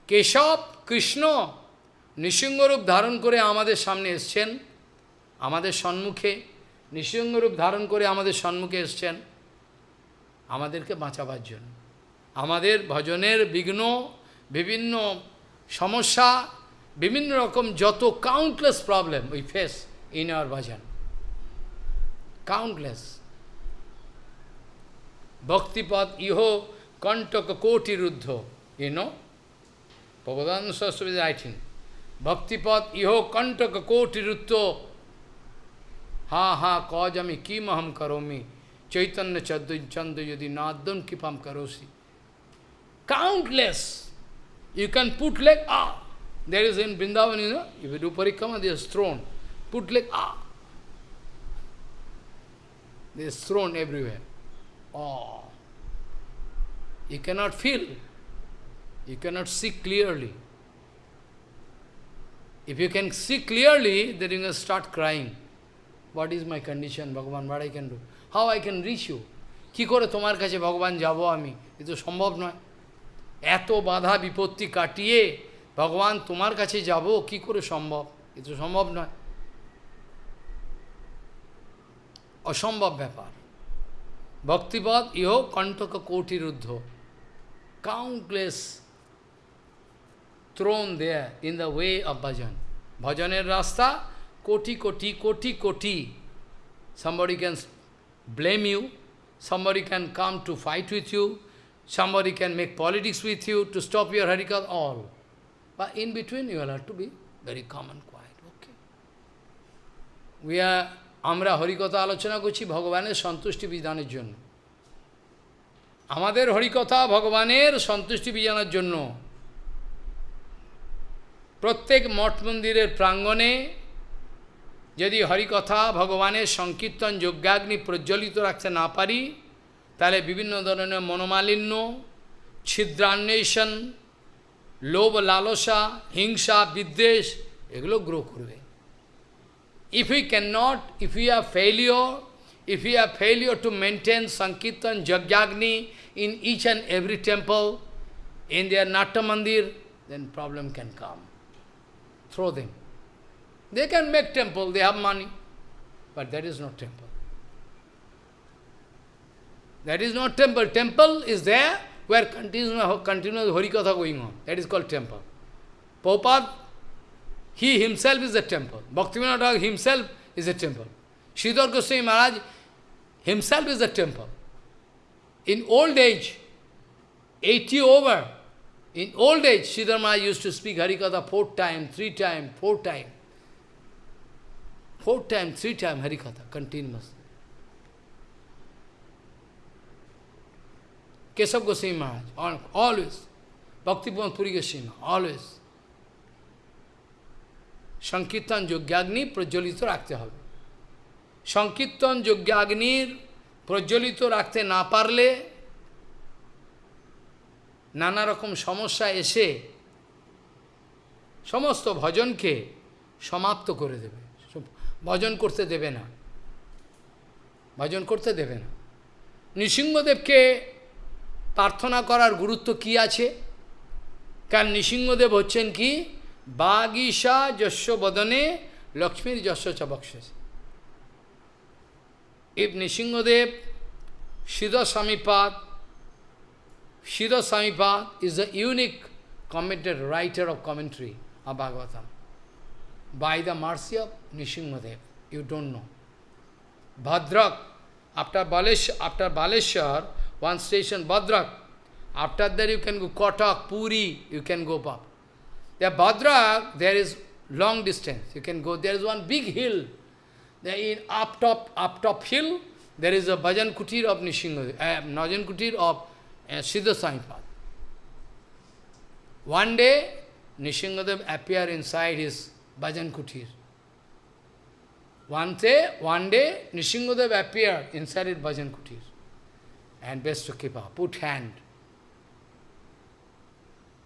Keshab Krishna নৃসিংহরূপ ধারণ করে আমাদের সামনে এসছেন আমাদের সম্মুখে নৃসিংহরূপ ধারণ করে আমাদের সম্মুখে এসছেন। আমাদেরকে বাঁচাবার জন্য। আমাদের ভজনের বিঘ্ন বিভিন্ন সমস্যা বিভিন্ন রকম যত countless problem we face in our bhajan countless ভক্তিপদ ইহ কণ্টক কোটিরুদ্ধ you know Prabhupada Saraswati is writing, ভক্তিপদ ইহ কণ্টক কোটিরুদ্ধ हाँ हाँ कौज अमी किम हम करोमी। चैतन्य चंद चंद यदि नादम किप हम करोसी। Countless you can put like a there is in Vrindavan you know parikrama this thorn put like a this thorn everywhere of you cannot feel you cannot see clearly If you can see clearly, then you can start crying. What is my condition, Bhagavan? What I can do? How I can reach you? কি করে তোমার কাছে ভগবান যাব আমি? এ তো সম্ভব নয়। এত বাধা বিপত্তি কাটিয়ে ভগবান তোমার কাছে যাব কি করে সম্ভব? এ তো সম্ভব নয়। অসম্ভব ব্যাপার। ভক্তিপদ ইহ কণ্টক কোটিরুদ্ধ। Countless thorn there in the way of bhajan ভজনের রাস্তা কোটি কোটি কোটি কোটি। Somebody can blame you somebody can come to fight with you somebody can make politics with you to stop your হ্যারিকাল all বা ইন বিটুইন ইউ হ্যার to be very common quite okay we are আমরা হরিকথা আলোচনা করছি ভগবানের সন্তুষ্টি বিধানের জন্য। আমাদের হরিকথা ভগবানের সন্তুষ্টি বিজানোর জন্য। প্রত্যেক মঠ মন্দিরের প্রাঙ্গণে যদি হরিকথা ভগবানের সংকীর্তন যজ্ঞাগ্নি প্রজ্বলিত রাখতে না পারি, তাহলে বিভিন্ন ধরনের মনোমালিন্য, ছিদ্রান্বেষণ, লোভ লালসা, হিংসা, বিদ্বেষ, এগুলো গ্রো করবে। If you can not if you are failure if you are failure to maintain sankirtan যজ্ঞাগ্নি in each and every temple in their natya mandir then problem can come through them They can make temple, they have money, but that is not temple. That is not temple. Temple is there where continuous, continuous Harikatha going on. That is called temple. Prabhupada, he himself is a temple. Bhaktivinoda himself is a temple. Sridhar Goswami Maharaj himself is a temple. In old age, 80 over, in old age, Sridhar Maharaj used to speak Harikatha four times, three times, four times. Four times, three times Harikatha, continuous. Keshav Goswami Maharaj, always. Bhakti Puri Goswami, always. সংকীর্তন যজ্ঞাগ্নি প্রজ্বলিত রাখতে হবে সংকীর্তন যজ্ঞাগ্নির প্রজ্বলিত রাখতে না পারলে নানা রকম সমস্যা এসে সমস্ত ভজনকে সমাপ্ত করে দেবে ভজন করতে দেবে না। ভজন করতে দেবে না। নৃসিংহদেবকে প্রার্থনা করার গুরুত্ব কি আছে? কারণ নৃসিংহদেব হচ্ছেন কি? বাগিসা যস্য বদনে লক্ষ্মীর যস্য চ বক্ষসে if Nrisinghadev Siddha Samipad, Siddha Samipad is a unique commented writer of Bhagavatam. By the mercy of Nishingadev. You don't know. Bhadrak, after Baleshwar, after Baleshwar, one station Bhadrak. After that you can go Kotak, Puri, you can go up. There Bhadrak, there is long distance. You can go, there is one big hill. There in up top, up top hill, there is a Bhajan Kutir of Nishingadev, uh, Bhajan Kutir of uh, Siddha Saipad. One day, Nishingadev appear inside his Bhajan Kutir. One day, one day Nishingadev appeared inside his Bhajan Kutir. And best to keep up, put hand.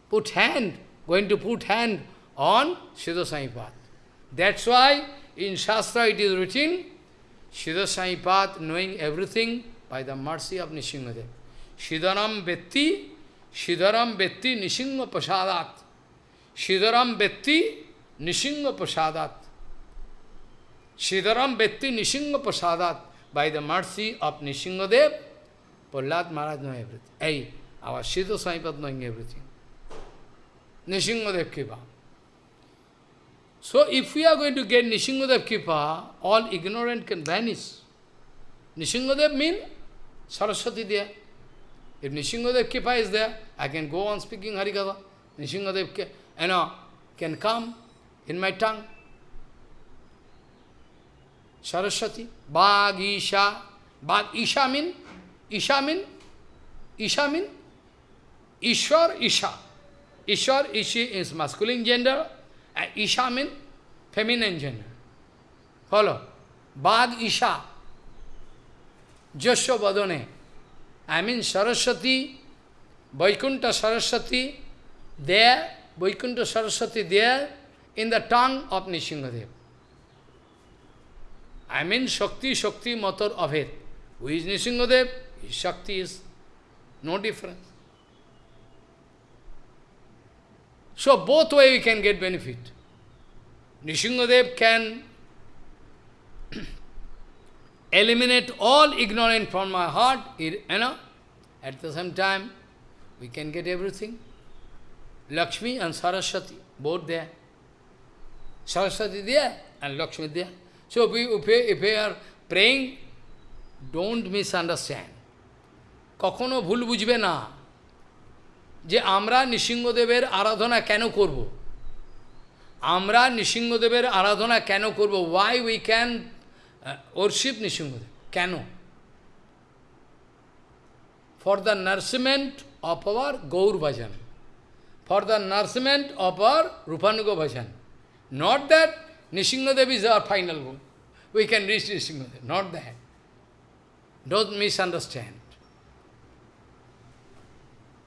Put hand, going to put hand on Siddha Saipad. That's why in Shastra it is written, Siddha Saipad knowing everything by the mercy of Nishingadev. Siddharam Vetti, Siddharam Vetti Nishinga Prasadat. Siddharam Vetti Nishinga Prasadat. Siddharam Vetti Nishinga Prasadat. By the mercy of Nishingadev, Prahlad Maharaj know everything. Hey, our Siddha Saipad knowing everything. Nishingadev Kripa. So if we are going to get Nishingadev Kripa, all ignorant can vanish. Nishingadev means Saraswati there. If Nishingadev Kripa is there, I can go on speaking Harikatha. Nishingadev you know, can come in my tongue. Saraswati, Bhag, Isha. Bhag, Isha mean, Isha mean, Isha mean, Ishwar, Isha. Ishwar, Ishi is masculine gender, and Isha mean feminine gender. Follow? Bhag, Isha. Jasya Badone. I mean Saraswati, Vaikuntha Saraswati, there, Vaikuntha Saraswati there, in the tongue of Nishingadev. I mean Shakti, Shakti, mother of it. Who is Nishingadev? His Shakti is no difference. So both way we can get benefit. Nishingadev can [CLEARS THROAT] eliminate all ignorance from my heart, you know. At the same time, we can get everything. Lakshmi and Saraswati, both there. Saraswati there and Lakshmi there. So we, if we, if we are praying, don't misunderstand. কখনো ভুল বুঝবে না যে আমরা নৃসিংহদেবের আরাধনা কেন করব? আমরা নৃসিংহদেবের আরাধনা কেন করব? Why we can worship Nrisinghadev? কেন? For the nourishment of our Gaur bhajan for the nourishment of our Rupanuga bhajan not that Nrisinghadev is our final goal we can reach Nrisinghadev not that don't misunderstand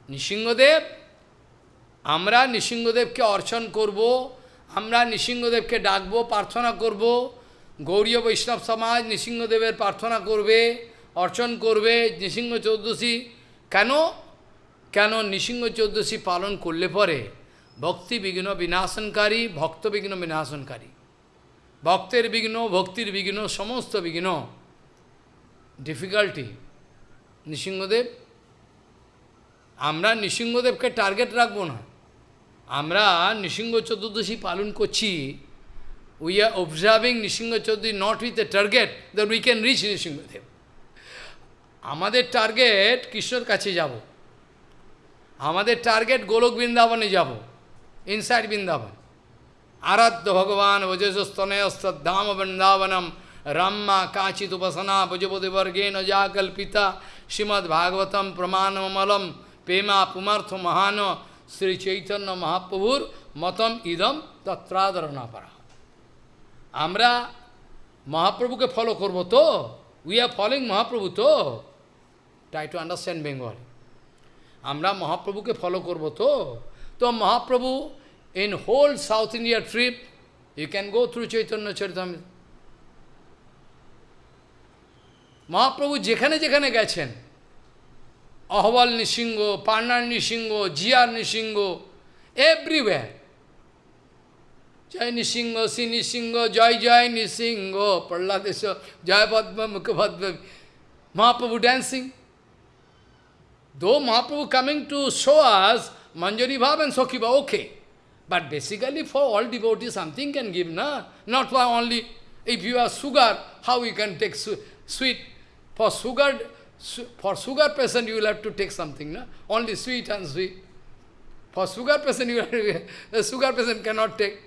Nrisinghadev আমরা নৃসিংহদেবকে অর্চন করব, আমরা নৃসিংহদেবকে ডাকবো, প্রার্থনা করব। গৌরীয় বৈষ্ণব সমাজ নৃসিংহদেবের প্রার্থনা করবে, অর্চন করবে নৃসিংহ চৌদ্দশী কেন? কেন নৃসিংহ চৌদ্দশী পালন করলে পরে ভক্তি বিঘ্ন বিনাশনকারী, ভক্ত বিঘ্ন বিনাশনকারী। ভক্তের বিঘ্ন, ভক্তির বিঘ্ন, সমস্ত বিঘ্ন। ডিফিকাল্টি নৃসিংহদেব, আমরা নৃসিংহদেবকে টার্গেট রাখব না। আমরা নৃসিংহ চতুর্দশী পালন করছি। We are observing Narasimha Chowdhury not with a target that we can reach Nrisinghadev. আমাদের টার্গেট কৃষ্ণর কাছে যাব। আমাদের টার্গেট গোলক বৃন্দাবনে যাব। ইনসাইড বৃন্দাবন আরাধ্য ভগবান ভজস্তনয়স্তধাম বৃন্দাবনম রাম্মা কাচিত উপাসনা ভজপতিবর্গেন যা কল্পিতা শ্রীমদ্ ভাগবতম প্রমাণমলম প্রেমা পুমার্থ মহান শ্রী চৈতন্য মহাপ্রভুর মতম ইদম তত্রাদরণা পারা আমরা মহাপ্রভুকে ফলো করব তো? উই আর ফলোইং মহাপ্রভু তো? ট্রাই টু আন্ডারস্ট্যান্ড বেঙ্গল আমরা মহাপ্রভুকে ফলো করব তো? তো Mahaprabhu in whole South India trip you can go through Chaitanya Charitamrita Mahaprabhu যেখানে যেখানে গেছেন অহবল নৃসিংহ পান্নার নৃসিংহ জিয়ার নৃসিংহ এভরিওয়্যার জয় নৃসিংহ শ্রী নৃসিংহ জয় জয় নৃসিংহ প্রহ্লাদেশ জয় পদ্ম মুখপদ্ম Mahaprabhu dancing Though Mahaprabhu coming to show us Manjari Bhav and Sakhiva, okay. But basically for all devotees something can give, na? Not for only, if you have sugar, how you can take su sweet? For sugar, su for sugar patient you will have to take something, na? Only sweet and sweet. For sugar patient you [LAUGHS] have, the sugar patient cannot take.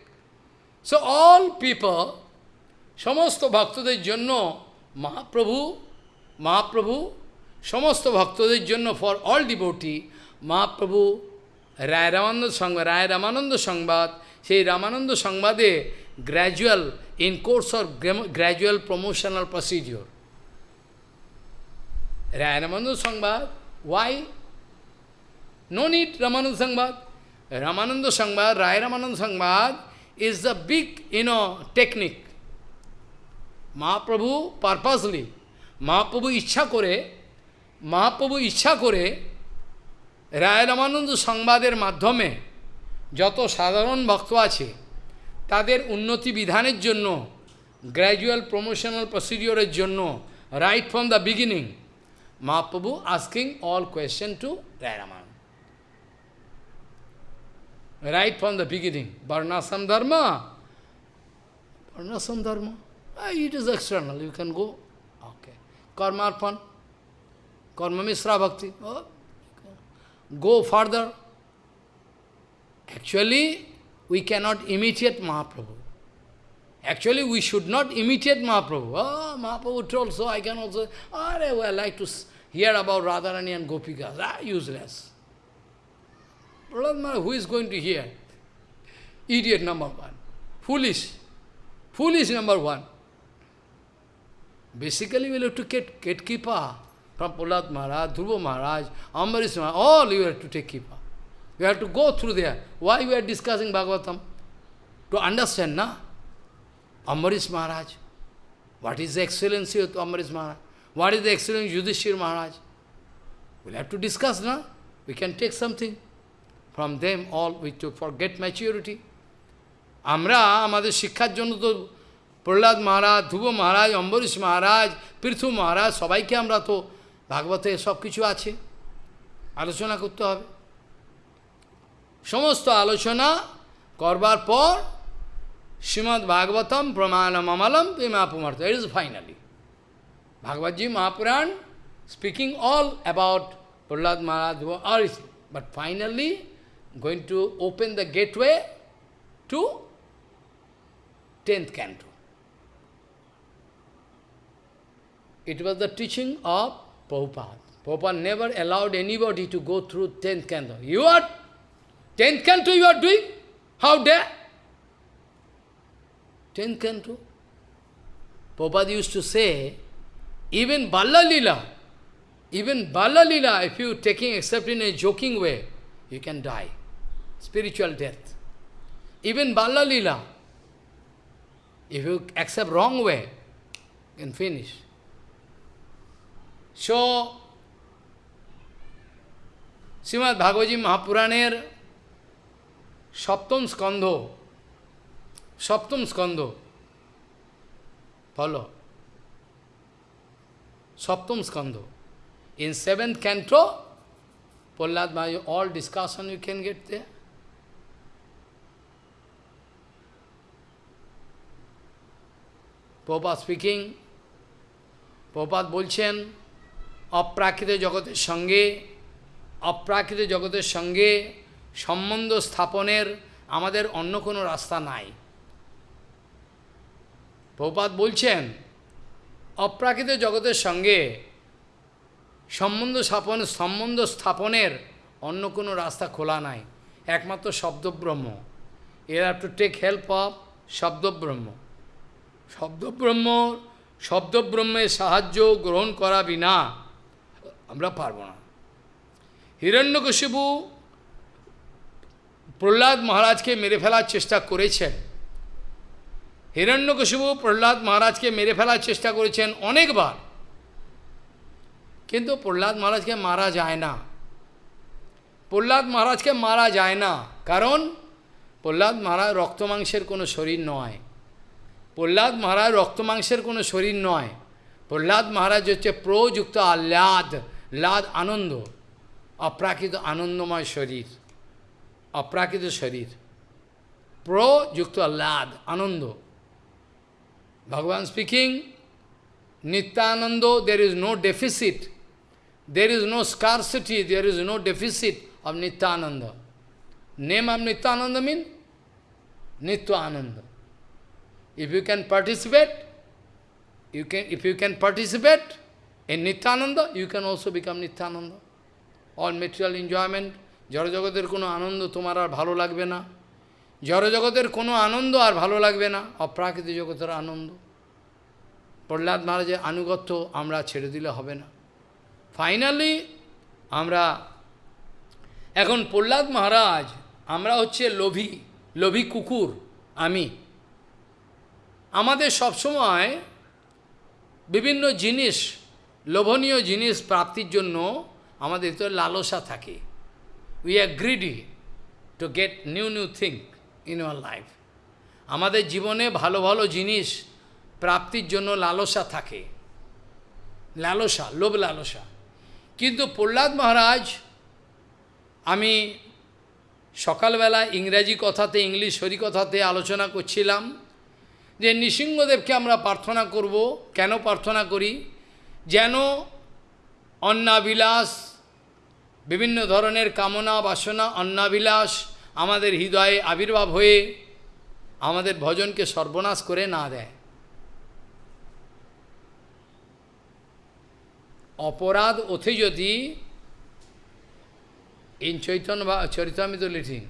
So all people, সমস্ত ভক্তদের জন্য মহাপ্রভু মহাপ্রভু সমস্ত ভক্তদের জন্য for all devotee Mahaprabhu রায় রামানন্দ সংবাদ, রায় রামানন্দ সংবাদ। সেই রামানন্দ সংবাদে gradual in course of gradual promotional procedure Ray Ramananda সংবাদ ওয়াই নো নিড রামানন্দ সংবাদ। রামানন্দ সংবাদ, রায় রামানন্দ সংবাদ is the big you know technique Mahaprabhu purposely Mahaprabhu ইচ্ছা করে, মহাপ্রভু ইচ্ছা করে রায় রামানন্দ সংবাদের মাধ্যমে যত সাধারণ ভক্ত আছে, তাদের উন্নতি বিধানের জন্য গ্র্যাজুয়াল প্রমোশনাল প্রসিডিওরের জন্য right from the beginning Mahaprabhu asking all question to Ray Ramananda right from the beginning varnashram dharma varnashram dharma it is external you can go okay কর্মার্পণ কর্মমিশ্রা ভক্তি ও go further. Actually, we cannot imitate Mahaprabhu. Actually, we should not imitate Mahaprabhu. Oh, Mahaprabhu told, so I can also, oh, I like to hear about Radharani and Gopikas. Ah, useless. Prahlad who is going to hear? Idiot number one. Foolish. Foolish number one. Basically, we have to get, Kipa from Prahlad Maharaj, Dhruva Maharaj, Ambarish Maharaj, all you have to take Kipa. You have to go through there. Why we are discussing Bhagavatam? To understand, na? Ambarish Maharaj. What is the excellency of Ambarish Maharaj? What is the excellency of Yudhishthir Maharaj? We'll have to discuss, na? We can take something from them all, we to forget maturity. আমরা আমাদের শিক্ষার জন্য তো প্রহ্লাদ মহারাজ ধ্রুব মহারাজ অম্বরীশ মহারাজ পৃথু মহারাজ সবাইকে আমরা তো ভাগবতে সব কিছু আছে। আলোচনা করতে হবে। সমস্ত আলোচনা করবার পর শ্রীমৎ ভাগবতম প্রমাণম অমালম এই মহাপুমার্থ it is finally ভাগবতজি Mahapuran speaking all about Prahlad Maharaj R is but finally going to open the gateway to tenth canto it was the teaching of Prabhupada. Prabhupada never allowed anybody to go through 10th canto. You are, 10th canto you are doing? How dare? 10th canto? Prabhupada used to say, even Balla Lila, even Balla Lila, if you taking except in a joking way, you can die. Spiritual death. Even Balla Lila, if you accept wrong way, you can finish. So, Srimad ভাগবতী মহাপুরাণের সপ্তম স্কন্ধ সপ্তম স্কন্ধ follow Saptam Skandha. In seventh canto, Prahlad Maharaj, all discussion you can get there. Prabhupada speaking, Prabhupada বলছেন অপ্রাকৃত জগতের সঙ্গে, অপ্রাকৃত জগতের সঙ্গে সম্বন্ধ স্থাপনের আমাদের অন্য কোনো রাস্তা নাই। প্রপাত বলছেন, অপ্রাকৃত জগতের সঙ্গে সম্বন্ধ স্থাপন, সম্বন্ধ স্থাপনের অন্য কোনো রাস্তা খোলা নাই। একমাত্র শব্দব্রহ্ম। এর have to take help of শব্দব্রহ্ম। শব্দব্রহ্ম, শব্দব্রহ্মের সাহায্য গ্রহণ করা বিনা আমরা পারব না। হিরণ্যকশিপু প্রহ্লাদ মহারাজকে মেরে ফেলার চেষ্টা করেছেন। হিরণ্যকশিপু প্রহ্লাদ মহারাজকে মেরে ফেলার চেষ্টা করেছেন অনেকবার। কিন্তু প্রহ্লাদ মহারাজকে মারা যায় না। প্রহ্লাদ মহারাজকে মারা যায় না। কারণ প্রহ্লাদ মহারাজ রক্তমাংসের কোনো শরীর নয়। প্রহ্লাদ মহারাজ রক্তমাংসের কোনো শরীর নয়। প্রহ্লাদ মহারাজ হচ্ছে প্রযুক্ত আহ্লাদ। লাদ আনন্দ অপ্রাকৃত আনন্দময় শরীর অপ্রাকৃত শরীর প্রযুক্ত আহ্লাদ আনন্দ Bhagavan speaking, Nityananda, there is no deficit. There is no scarcity, there is no deficit of Nityananda. Name of Nityananda means Nityananda. If you can participate, you can, if you can participate in Nityananda, you can also become Nityananda. All material enjoyment, জড়জগতের কোনো আনন্দ তোমার আর ভালো লাগবে না জড়জগতের কোনো আনন্দ আর ভালো লাগবে না অপ্রাকৃতিক জগতের আনন্দ প্রহ্লাদ মহারাজের আনুগত্য আমরা ছেড়ে দিলে হবে না ফাইনালি আমরা এখন প্রহ্লাদ মহারাজ আমরা হচ্ছে লোভী লোভী কুকুর আমি আমাদের সবসময় বিভিন্ন জিনিস লোভনীয় জিনিস প্রাপ্তির জন্য আমাদের তো লালসা থাকে। We are greedy to get new new thing in our life আমাদের জীবনে ভালো ভালো জিনিস প্রাপ্তির জন্য লালসা থাকে। লালসা, লোভ লালসা। কিন্তু প্রহ্লাদ মহারাজ, আমি সকালবেলা ইংরাজি কথাতে, ইংলিশ হরি কথাতে আলোচনা করছিলাম যে নৃসিংহদেবকে আমরা প্রার্থনা করব। কেন প্রার্থনা করি? যেন অন্নাবিলাস, বিভিন্ন ধরনের কামনা বাসনা, অন্নাবিলাস আমাদের হৃদয়ে আবির্ভাব হয়ে আমাদের ভজনকে সর্বনাশ করে না দেয়। অপরাধ ওঠে যদি ইন চৈতন্য বা চরিতামিত লিঠিং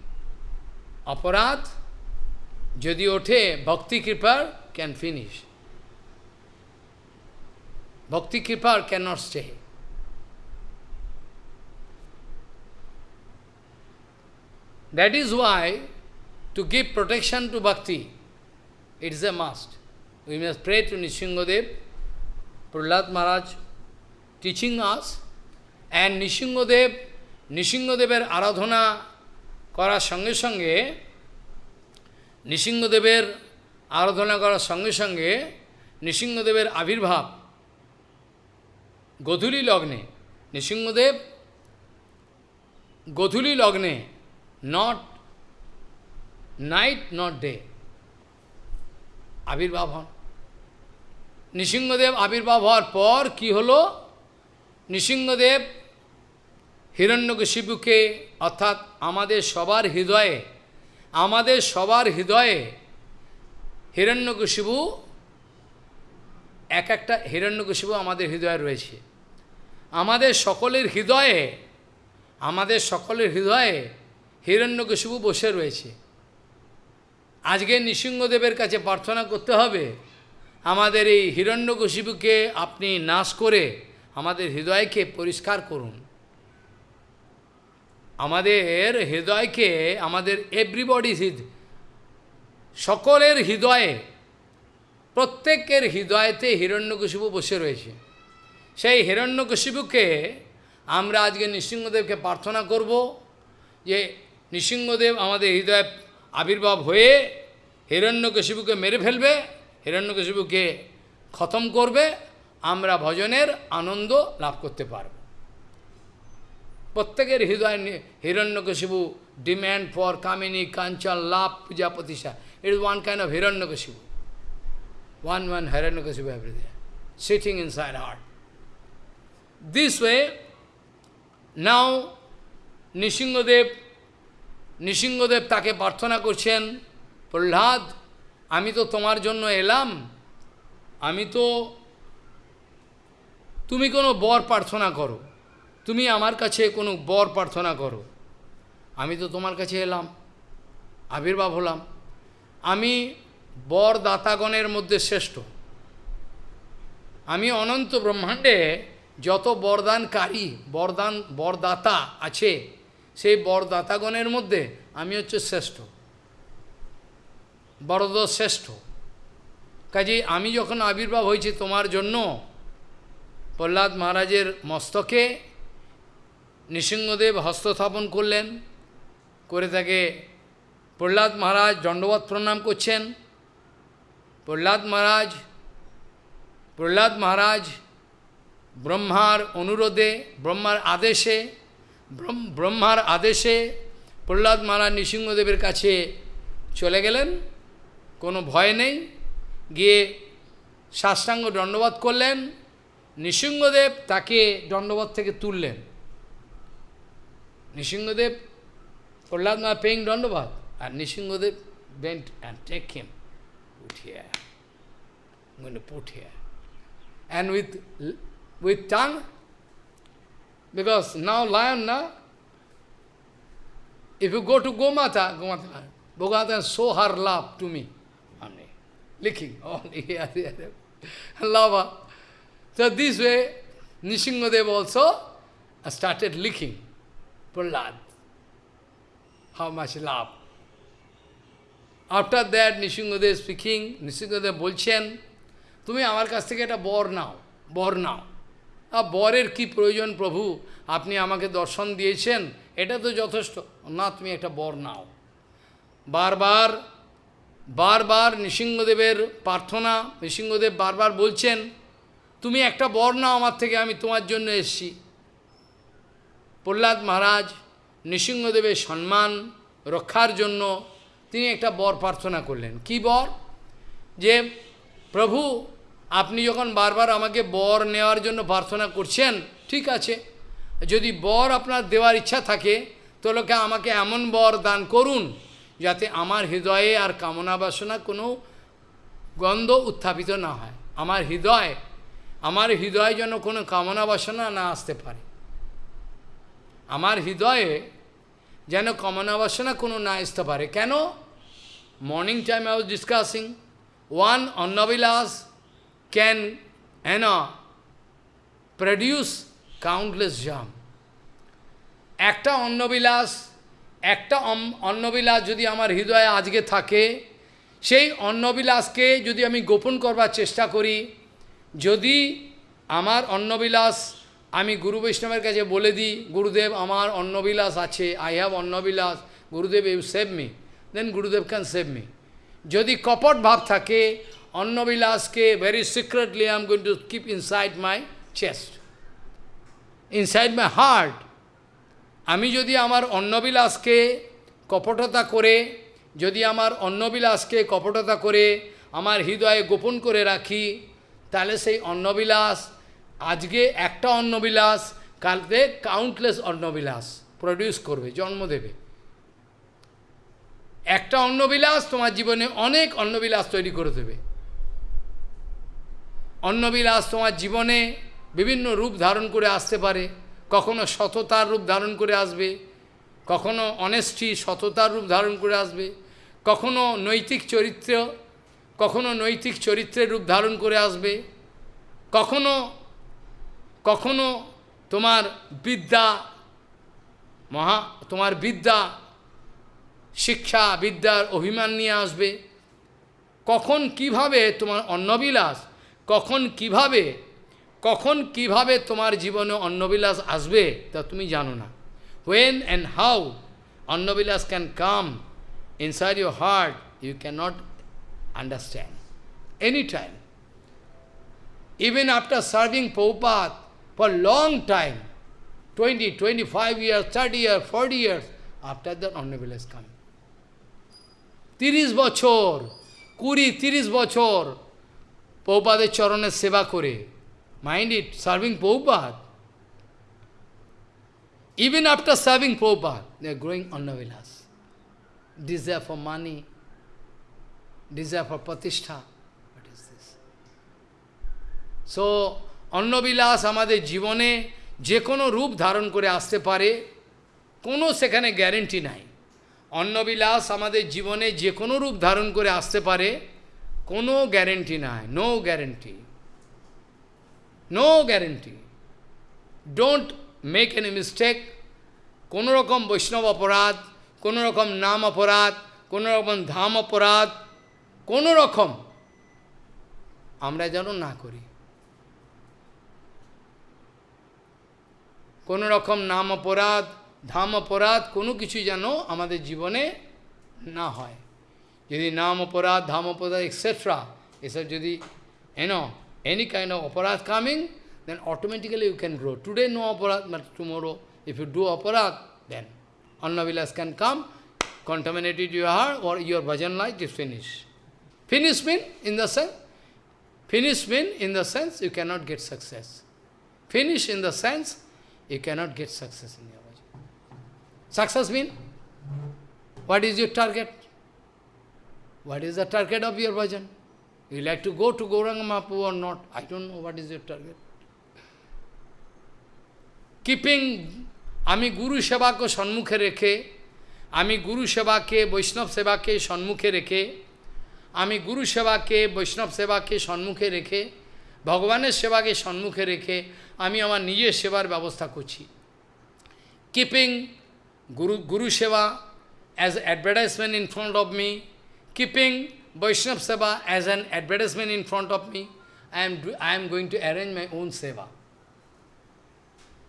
অপরাধ যদি ওঠে, ভক্তি কৃপার ক্যান ফিনিশ কৃপার can not stay That is why to give protection to bhakti, it is a must. We must pray to Nishingadev, Prahlad Maharaj teaching us, and Nishingadev, Nishingadever আরাধনা করার সঙ্গে সঙ্গে নৃসিংহদেবের আরাধনা করার সঙ্গে সঙ্গে নৃসিংহদেবের আবির্ভাব গধূলি লগ্নে, নৃসিংহদেব গধূলি লগ্নে নট নাইট নট ডে আবির্ভাব হন। নৃসিংহদেব আবির্ভাব হওয়ার পর কি হলো? নৃসিংহদেব হিরণ্যকশিপুকে, অর্থাৎ আমাদের সবার হৃদয়ে, আমাদের সবার হৃদয়ে হিরণ্যকশিবু এক একটা হিরণ্যকশিবু আমাদের হৃদয়ে রয়েছে। আমাদের সকলের হৃদয়ে, আমাদের সকলের হৃদয়ে হিরণ্যকশিবু বসে রয়েছে। আজকে নৃসিংহদেবের কাছে প্রার্থনা করতে হবে, আমাদের এই হিরণ্যকশিপুকে আপনি নাশ করে আমাদের হৃদয়কে পরিষ্কার করুন। আমাদের হৃদয়কে, আমাদের এভরিবডি সকলের হৃদয়ে প্রত্যেকের হৃদয়তে হিরণ্যকশিপু বসে রয়েছে। সেই হিরণ্যকশিপুকে আমরা আজকে নৃসিংহদেবকে প্রার্থনা করব যে নৃসিংহদেব আমাদের হৃদয়ে আবির্ভাব হয়ে হিরণ্যকশিপুকে মেরে ফেলবে, হিরণ্যকশিপুকে খতম করবে, আমরা ভজনের আনন্দ লাভ করতে পারব। প্রত্যেকের হৃদয় হিরণ্যকশিবু ডিম্যান্ড ফর কামিনী, কাঞ্চন, লাভ, পূজা, প্রতিষ্ঠা it one kind of Hiranyakashipu one Hiranyakashipu everything sitting inside heart this way now Nrisinghadev Nrisinghadev তাকে প্রার্থনা করছেন, প্রহ্লাদ, আমি তো তোমার জন্য এলাম। আমি তো, তুমি কোনো বর প্রার্থনা করো। তুমি আমার কাছে কোনো বর প্রার্থনা করো। আমি তো তোমার কাছে এলাম। আবির্ভাব হলাম। আমি বর দাতাগণের মধ্যে শ্রেষ্ঠ। আমি অনন্ত ব্রহ্মাণ্ডে যত বরদানকারী, বরদান, বরদাতা আছে, সেই বরদাতাগণের মধ্যে আমি হচ্ছে শ্রেষ্ঠ। বড়দ শ্রেষ্ঠ। কাজে আমি যখন আবির্ভাব হয়েছি তোমার জন্য, প্রহ্লাদ মহারাজের মস্তকে নৃসিংহদেব হস্তস্থাপন করলেন, করে তাকে প্রহ্লাদ মহারাজ দণ্ডবত প্রণাম করছেন। প্রহ্লাদ মহারাজ প্রহ্লাদ মহারাজ ব্রহ্মার অনুরোধে ব্রহ্মার আদেশে ব্রহ্মার আদেশে প্রহ্লাদ মহারাজ নৃসিংহদেবের কাছে চলে গেলেন। কোনো ভয় নেই। গিয়ে সাষ্টাঙ্গ দণ্ডবাদ করলেন। নৃসিংহদেব তাকে দণ্ডবাদ থেকে তুললেন। নৃসিংহদেব প্রহ্লাদ মা পেইং দণ্ডবাদ আর Nrisinghadev and take him, put here. I'm going to put here. And with, with tongue, because now lion, now, if you go to Gomata, Gomata, Bhagavata show her love to me. Only. Licking, only here, here. Lava. So this way, Nishingadev also started licking Prahlad. How much love. After that, Nishingadev speaking, Nishingadev bolchen, তুমি আমার কাছ থেকে একটা বর নাও বর নাও। বরের কি প্রয়োজন প্রভু? আপনি আমাকে দর্শন দিয়েছেন, এটা তো যথেষ্ট। না, তুমি একটা বর নাও। বারবার বারবার নৃসিংহদেবের প্রার্থনা, নৃসিংহদেব বারবার বলছেন, তুমি একটা বর নাও আমার থেকে, আমি তোমার জন্য এসছি। প্রহ্লাদ মহারাজ নৃসিংহদেবের সম্মান, রক্ষার জন্য তিনি একটা বর প্রার্থনা করলেন। কি বর? যে, প্রভু আপনি যখন বারবার আমাকে বর নেওয়ার জন্য প্রার্থনা করছেন, ঠিক আছে, যদি বর আপনার দেওয়ার ইচ্ছা থাকে, তাহলে আমাকে এমন বর দান করুন যাতে আমার হৃদয়ে আর কামনা বাসনা কোনো গন্ধ উত্থাপিত না হয়। আমার হৃদয়, আমার হৃদয়ে যেন কোনো কামনা বাসনা না আসতে পারে। আমার হৃদয়ে যেন কামনা বাসনা কোনো না আসতে পারে। কেন? Morning time I was discussing one অন্নবিলাস can এন প্রডিউস কাউন্টলেস জাম একটা অন্নবিলাস একটা অন্নবিলাস যদি আমার হৃদয়ে আজকে থাকে, সেই অন্নবিলাসকে যদি আমি গোপন করবার চেষ্টা করি, যদি আমার অন্নবিলাস আমি গুরু বৈষ্ণবের কাছে বলে দিই, গুরুদেব, আমার অন্নবিলাস আছে আই হ্যাভ অন্নবিলাস, গুরুদেব ইউ সেভ মি দেন গুরুদেব ক্যান সেভ মি যদি কপট ভাব থাকে অন্নবিলাসকে very secretly I am going to keep inside my chest inside my heart আমি যদি আমার অন্নবিলাসকে কপটতা করে, যদি আমার অন্নবিলাসকে কপটতা করে, আমার হৃদয়ে গোপন করে রাখি, তাহলে সেই অন্নবিলাস, আজকে একটা অন্নবিলাস, কালকে কাউন্টলেস অন্নবিলাস প্রডিউস করবে, জন্ম দেবে। একটা অন্নবিলাস তোমার জীবনে অনেক অন্নবিলাস তৈরি করে দেবে। অন্নবিলাস তোমার জীবনে বিভিন্ন রূপ ধারণ করে আসতে পারে। কখনো সততার রূপ ধারণ করে আসবে, কখনো অনেস্টি সততার রূপ ধারণ করে আসবে, কখনো নৈতিক চরিত্র, কখনো নৈতিক চরিত্রের রূপ ধারণ করে আসবে, কখনো কখনো তোমার বিদ্যা, মহা, তোমার বিদ্যা, শিক্ষা, বিদ্যার অভিমান নিয়ে আসবে। কখন কীভাবে তোমার অন্নবিলাস কখন কীভাবে কখন কীভাবে তোমার জীবনে অন্নবিলাস আসবে তা তুমি জানো না। When and how অন্নবিলাস can come inside your heart you can not understand any time even after serving Prabhupada for long time, 20, 25 years, 30 years, 40 years, after that Honorable has come. তিরিশ বছর কুড়ি তিরিশ বছর পৌপাদের চরণের সেবা করে mind it serving they are growing Annavilas. Desire for money, desire for pratishtha. What is this? So অন্নবিলাস আমাদের জীবনে যে কোনো রূপ ধারণ করে আসতে পারে কোনো সেখানে গ্যারেন্টি নাই অন্নবিলাস আমাদের জীবনে যে কোনো রূপ ধারণ করে আসতে পারে কোনো গ্যারেন্টি নাই no guarantee no guarantee don't make any mistake কোনো রকম বৈষ্ণব অপরাধ, কোনো রকম নাম অপরাধ, কোনো রকম ধাম অপরাধ, কোনো রকম আমরা যেন না করি। কোনো রকম নাম অপরাধ, ধাম অপরাধ, কোনো কিছু যেন আমাদের জীবনে না হয়। Jadi nam aparad, dham aparad, etc. Except jadi, you know, any kind of aparad coming, then automatically you can grow. Today no aparad, but tomorrow if you do aparad, then annavilas can come, contaminated your heart or your bhajan life is finished. Finish mean in the sense, finish mean in the sense you cannot get success. Finish in the sense you cannot get success in your bhajan. Success mean? What is your target? What is the target of your bhajan? You like to go to Gauranga Mahaprabhu or not? I don't know what is your target. Keeping আমি গুরু সেবাকে সম্মুখে রেখে আমি গুরু সেবাকে বৈষ্ণব সেবাকে সম্মুখে রেখে আমি গুরু সেবাকে বৈষ্ণব সেবাকে সম্মুখে রেখে ভগবানের সেবাকে সম্মুখে রেখে আমি আমার নিজের সেবার ব্যবস্থা করছি কিপিং গুরু গুরু সেবা as advertisement in front of me keeping বৈষ্ণব সেবা as an advertisement in front of me I am I am going to arrange my own সেবা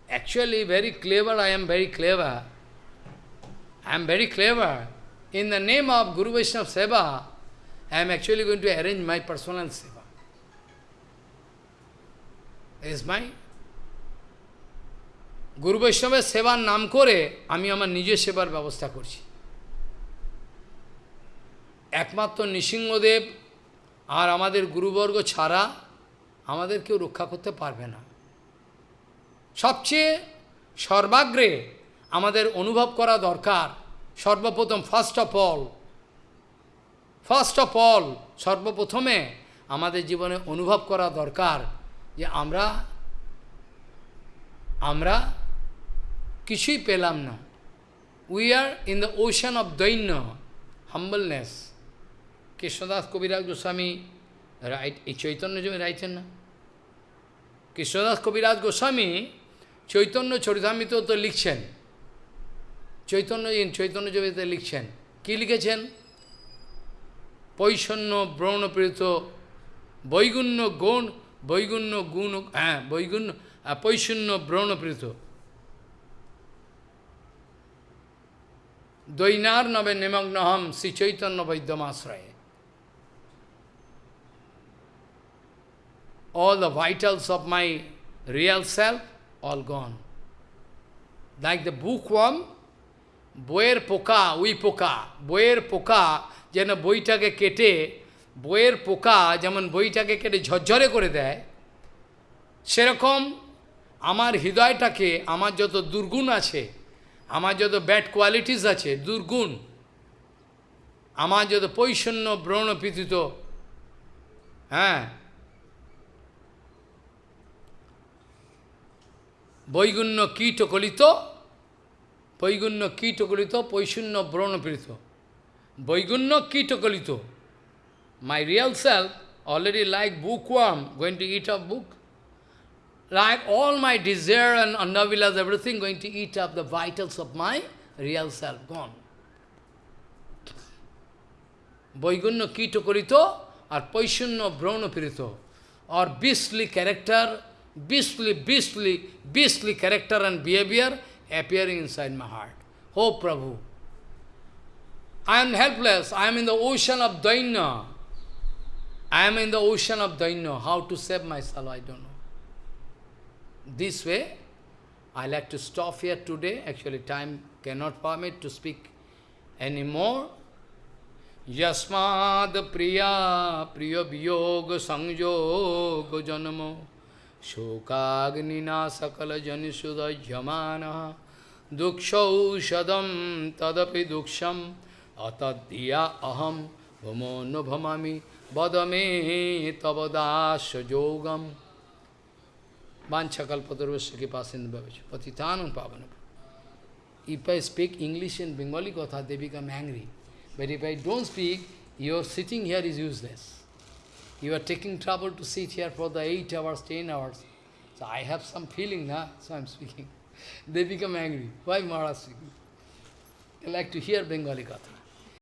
actually very clever, I am very clever. I am very clever. In the name of Guru Vaishnava Seva, I am actually going to arrange my personal Seva. Is my গুরু বৈষ্ণবের সেবার নাম করে আমি আমার নিজের সেবার ব্যবস্থা করছি একমাত্র নৃসিংহদেব আর আমাদের গুরুবর্গ ছাড়া আমাদের কেউ রক্ষা করতে পারবে না। সবচেয়ে সর্বাগ্রে আমাদের অনুভব করা দরকার, সর্বপ্রথম first of all first of all সর্বপ্রথমে আমাদের জীবনে অনুভব করা দরকার যে আমরা আমরা কিছুই পেলাম না। We are in the ocean of দৈন্য হাম্বলনেস কৃষ্ণদাস কবিরাজ গোস্বামী রাইট, এই চৈতন্য জমি রাইটেন না। কৃষ্ণদাস কবিরাজ গোস্বামী চৈতন্য চরিতামিত তো লিখছেন। চৈতন্য চৈতন্য জমিতে লিখছেন। কি লিখেছেন? পৈষণ্য ব্রণপ্রেরিত বৈগুণ্য গুণ বৈগুণ্য গুণ হ্যাঁ বৈগুণ্য পৈশূন্য ব্রণপ্রেরিত দৈনার নবে নিমগ্নহম Shri Chaitanya বৈদ্যমাশ্রয়ে all the vitals of my real self, all gone. Like the bookworm, বইয়ের পোকা উই পোকা বইয়ের পোকা যেন বইটাকে কেটে বইয়ের পোকা যেমন বইটাকে কেটে ঝরঝরে করে দেয় সেরকম আমার হৃদয়টাকে আমার যত দুর্গুণ আছে আমার যত ব্যাড কোয়ালিটিস আছে দুর্গুণ আমার যত পৈশন্য ব্রণপীড়িত হ্যাঁ বৈগুণ্য কীটকলিত বৈগুণ্য কীটকলিত পৈশূন্য ব্রণপীড়িত বৈগুণ্য কীটকলিত my real self already like book worm going to eat of book like all my desire and annavilas, everything going to eat up the vitals of my real self, gone. বৈগুণ্য কীটকরিত R পৈশূন্য ব্রৌণপীড়িত or beastly character, beastly, beastly, beastly character and behavior appearing inside my heart. Oh Prabhu, I am helpless, I am in the ocean of Daina. I am in the ocean of Daina. How to save myself, I don't know. This way, I like to stop here today. Actually, time cannot permit to speak anymore. Yasmad priya priya viyog sanjog शोकाग्निना सकलजनिषुदह्यमान दुक्षौषधम तदपि दुक्षम अतद्धिया अहम भमो न भमामि वद मे तब दास योगम वाछकल्पतर्वश कृपा सिंधु पतितान पावन If I speak English and Bengali Katha, they become angry. But if I don't speak, your sitting here is useless. You are taking trouble to sit here for the 8 hours, 10 hours. So I have some feeling now, so I am speaking. [LAUGHS] They become angry. Why Maharaj speaking? They like to hear Bengali katha.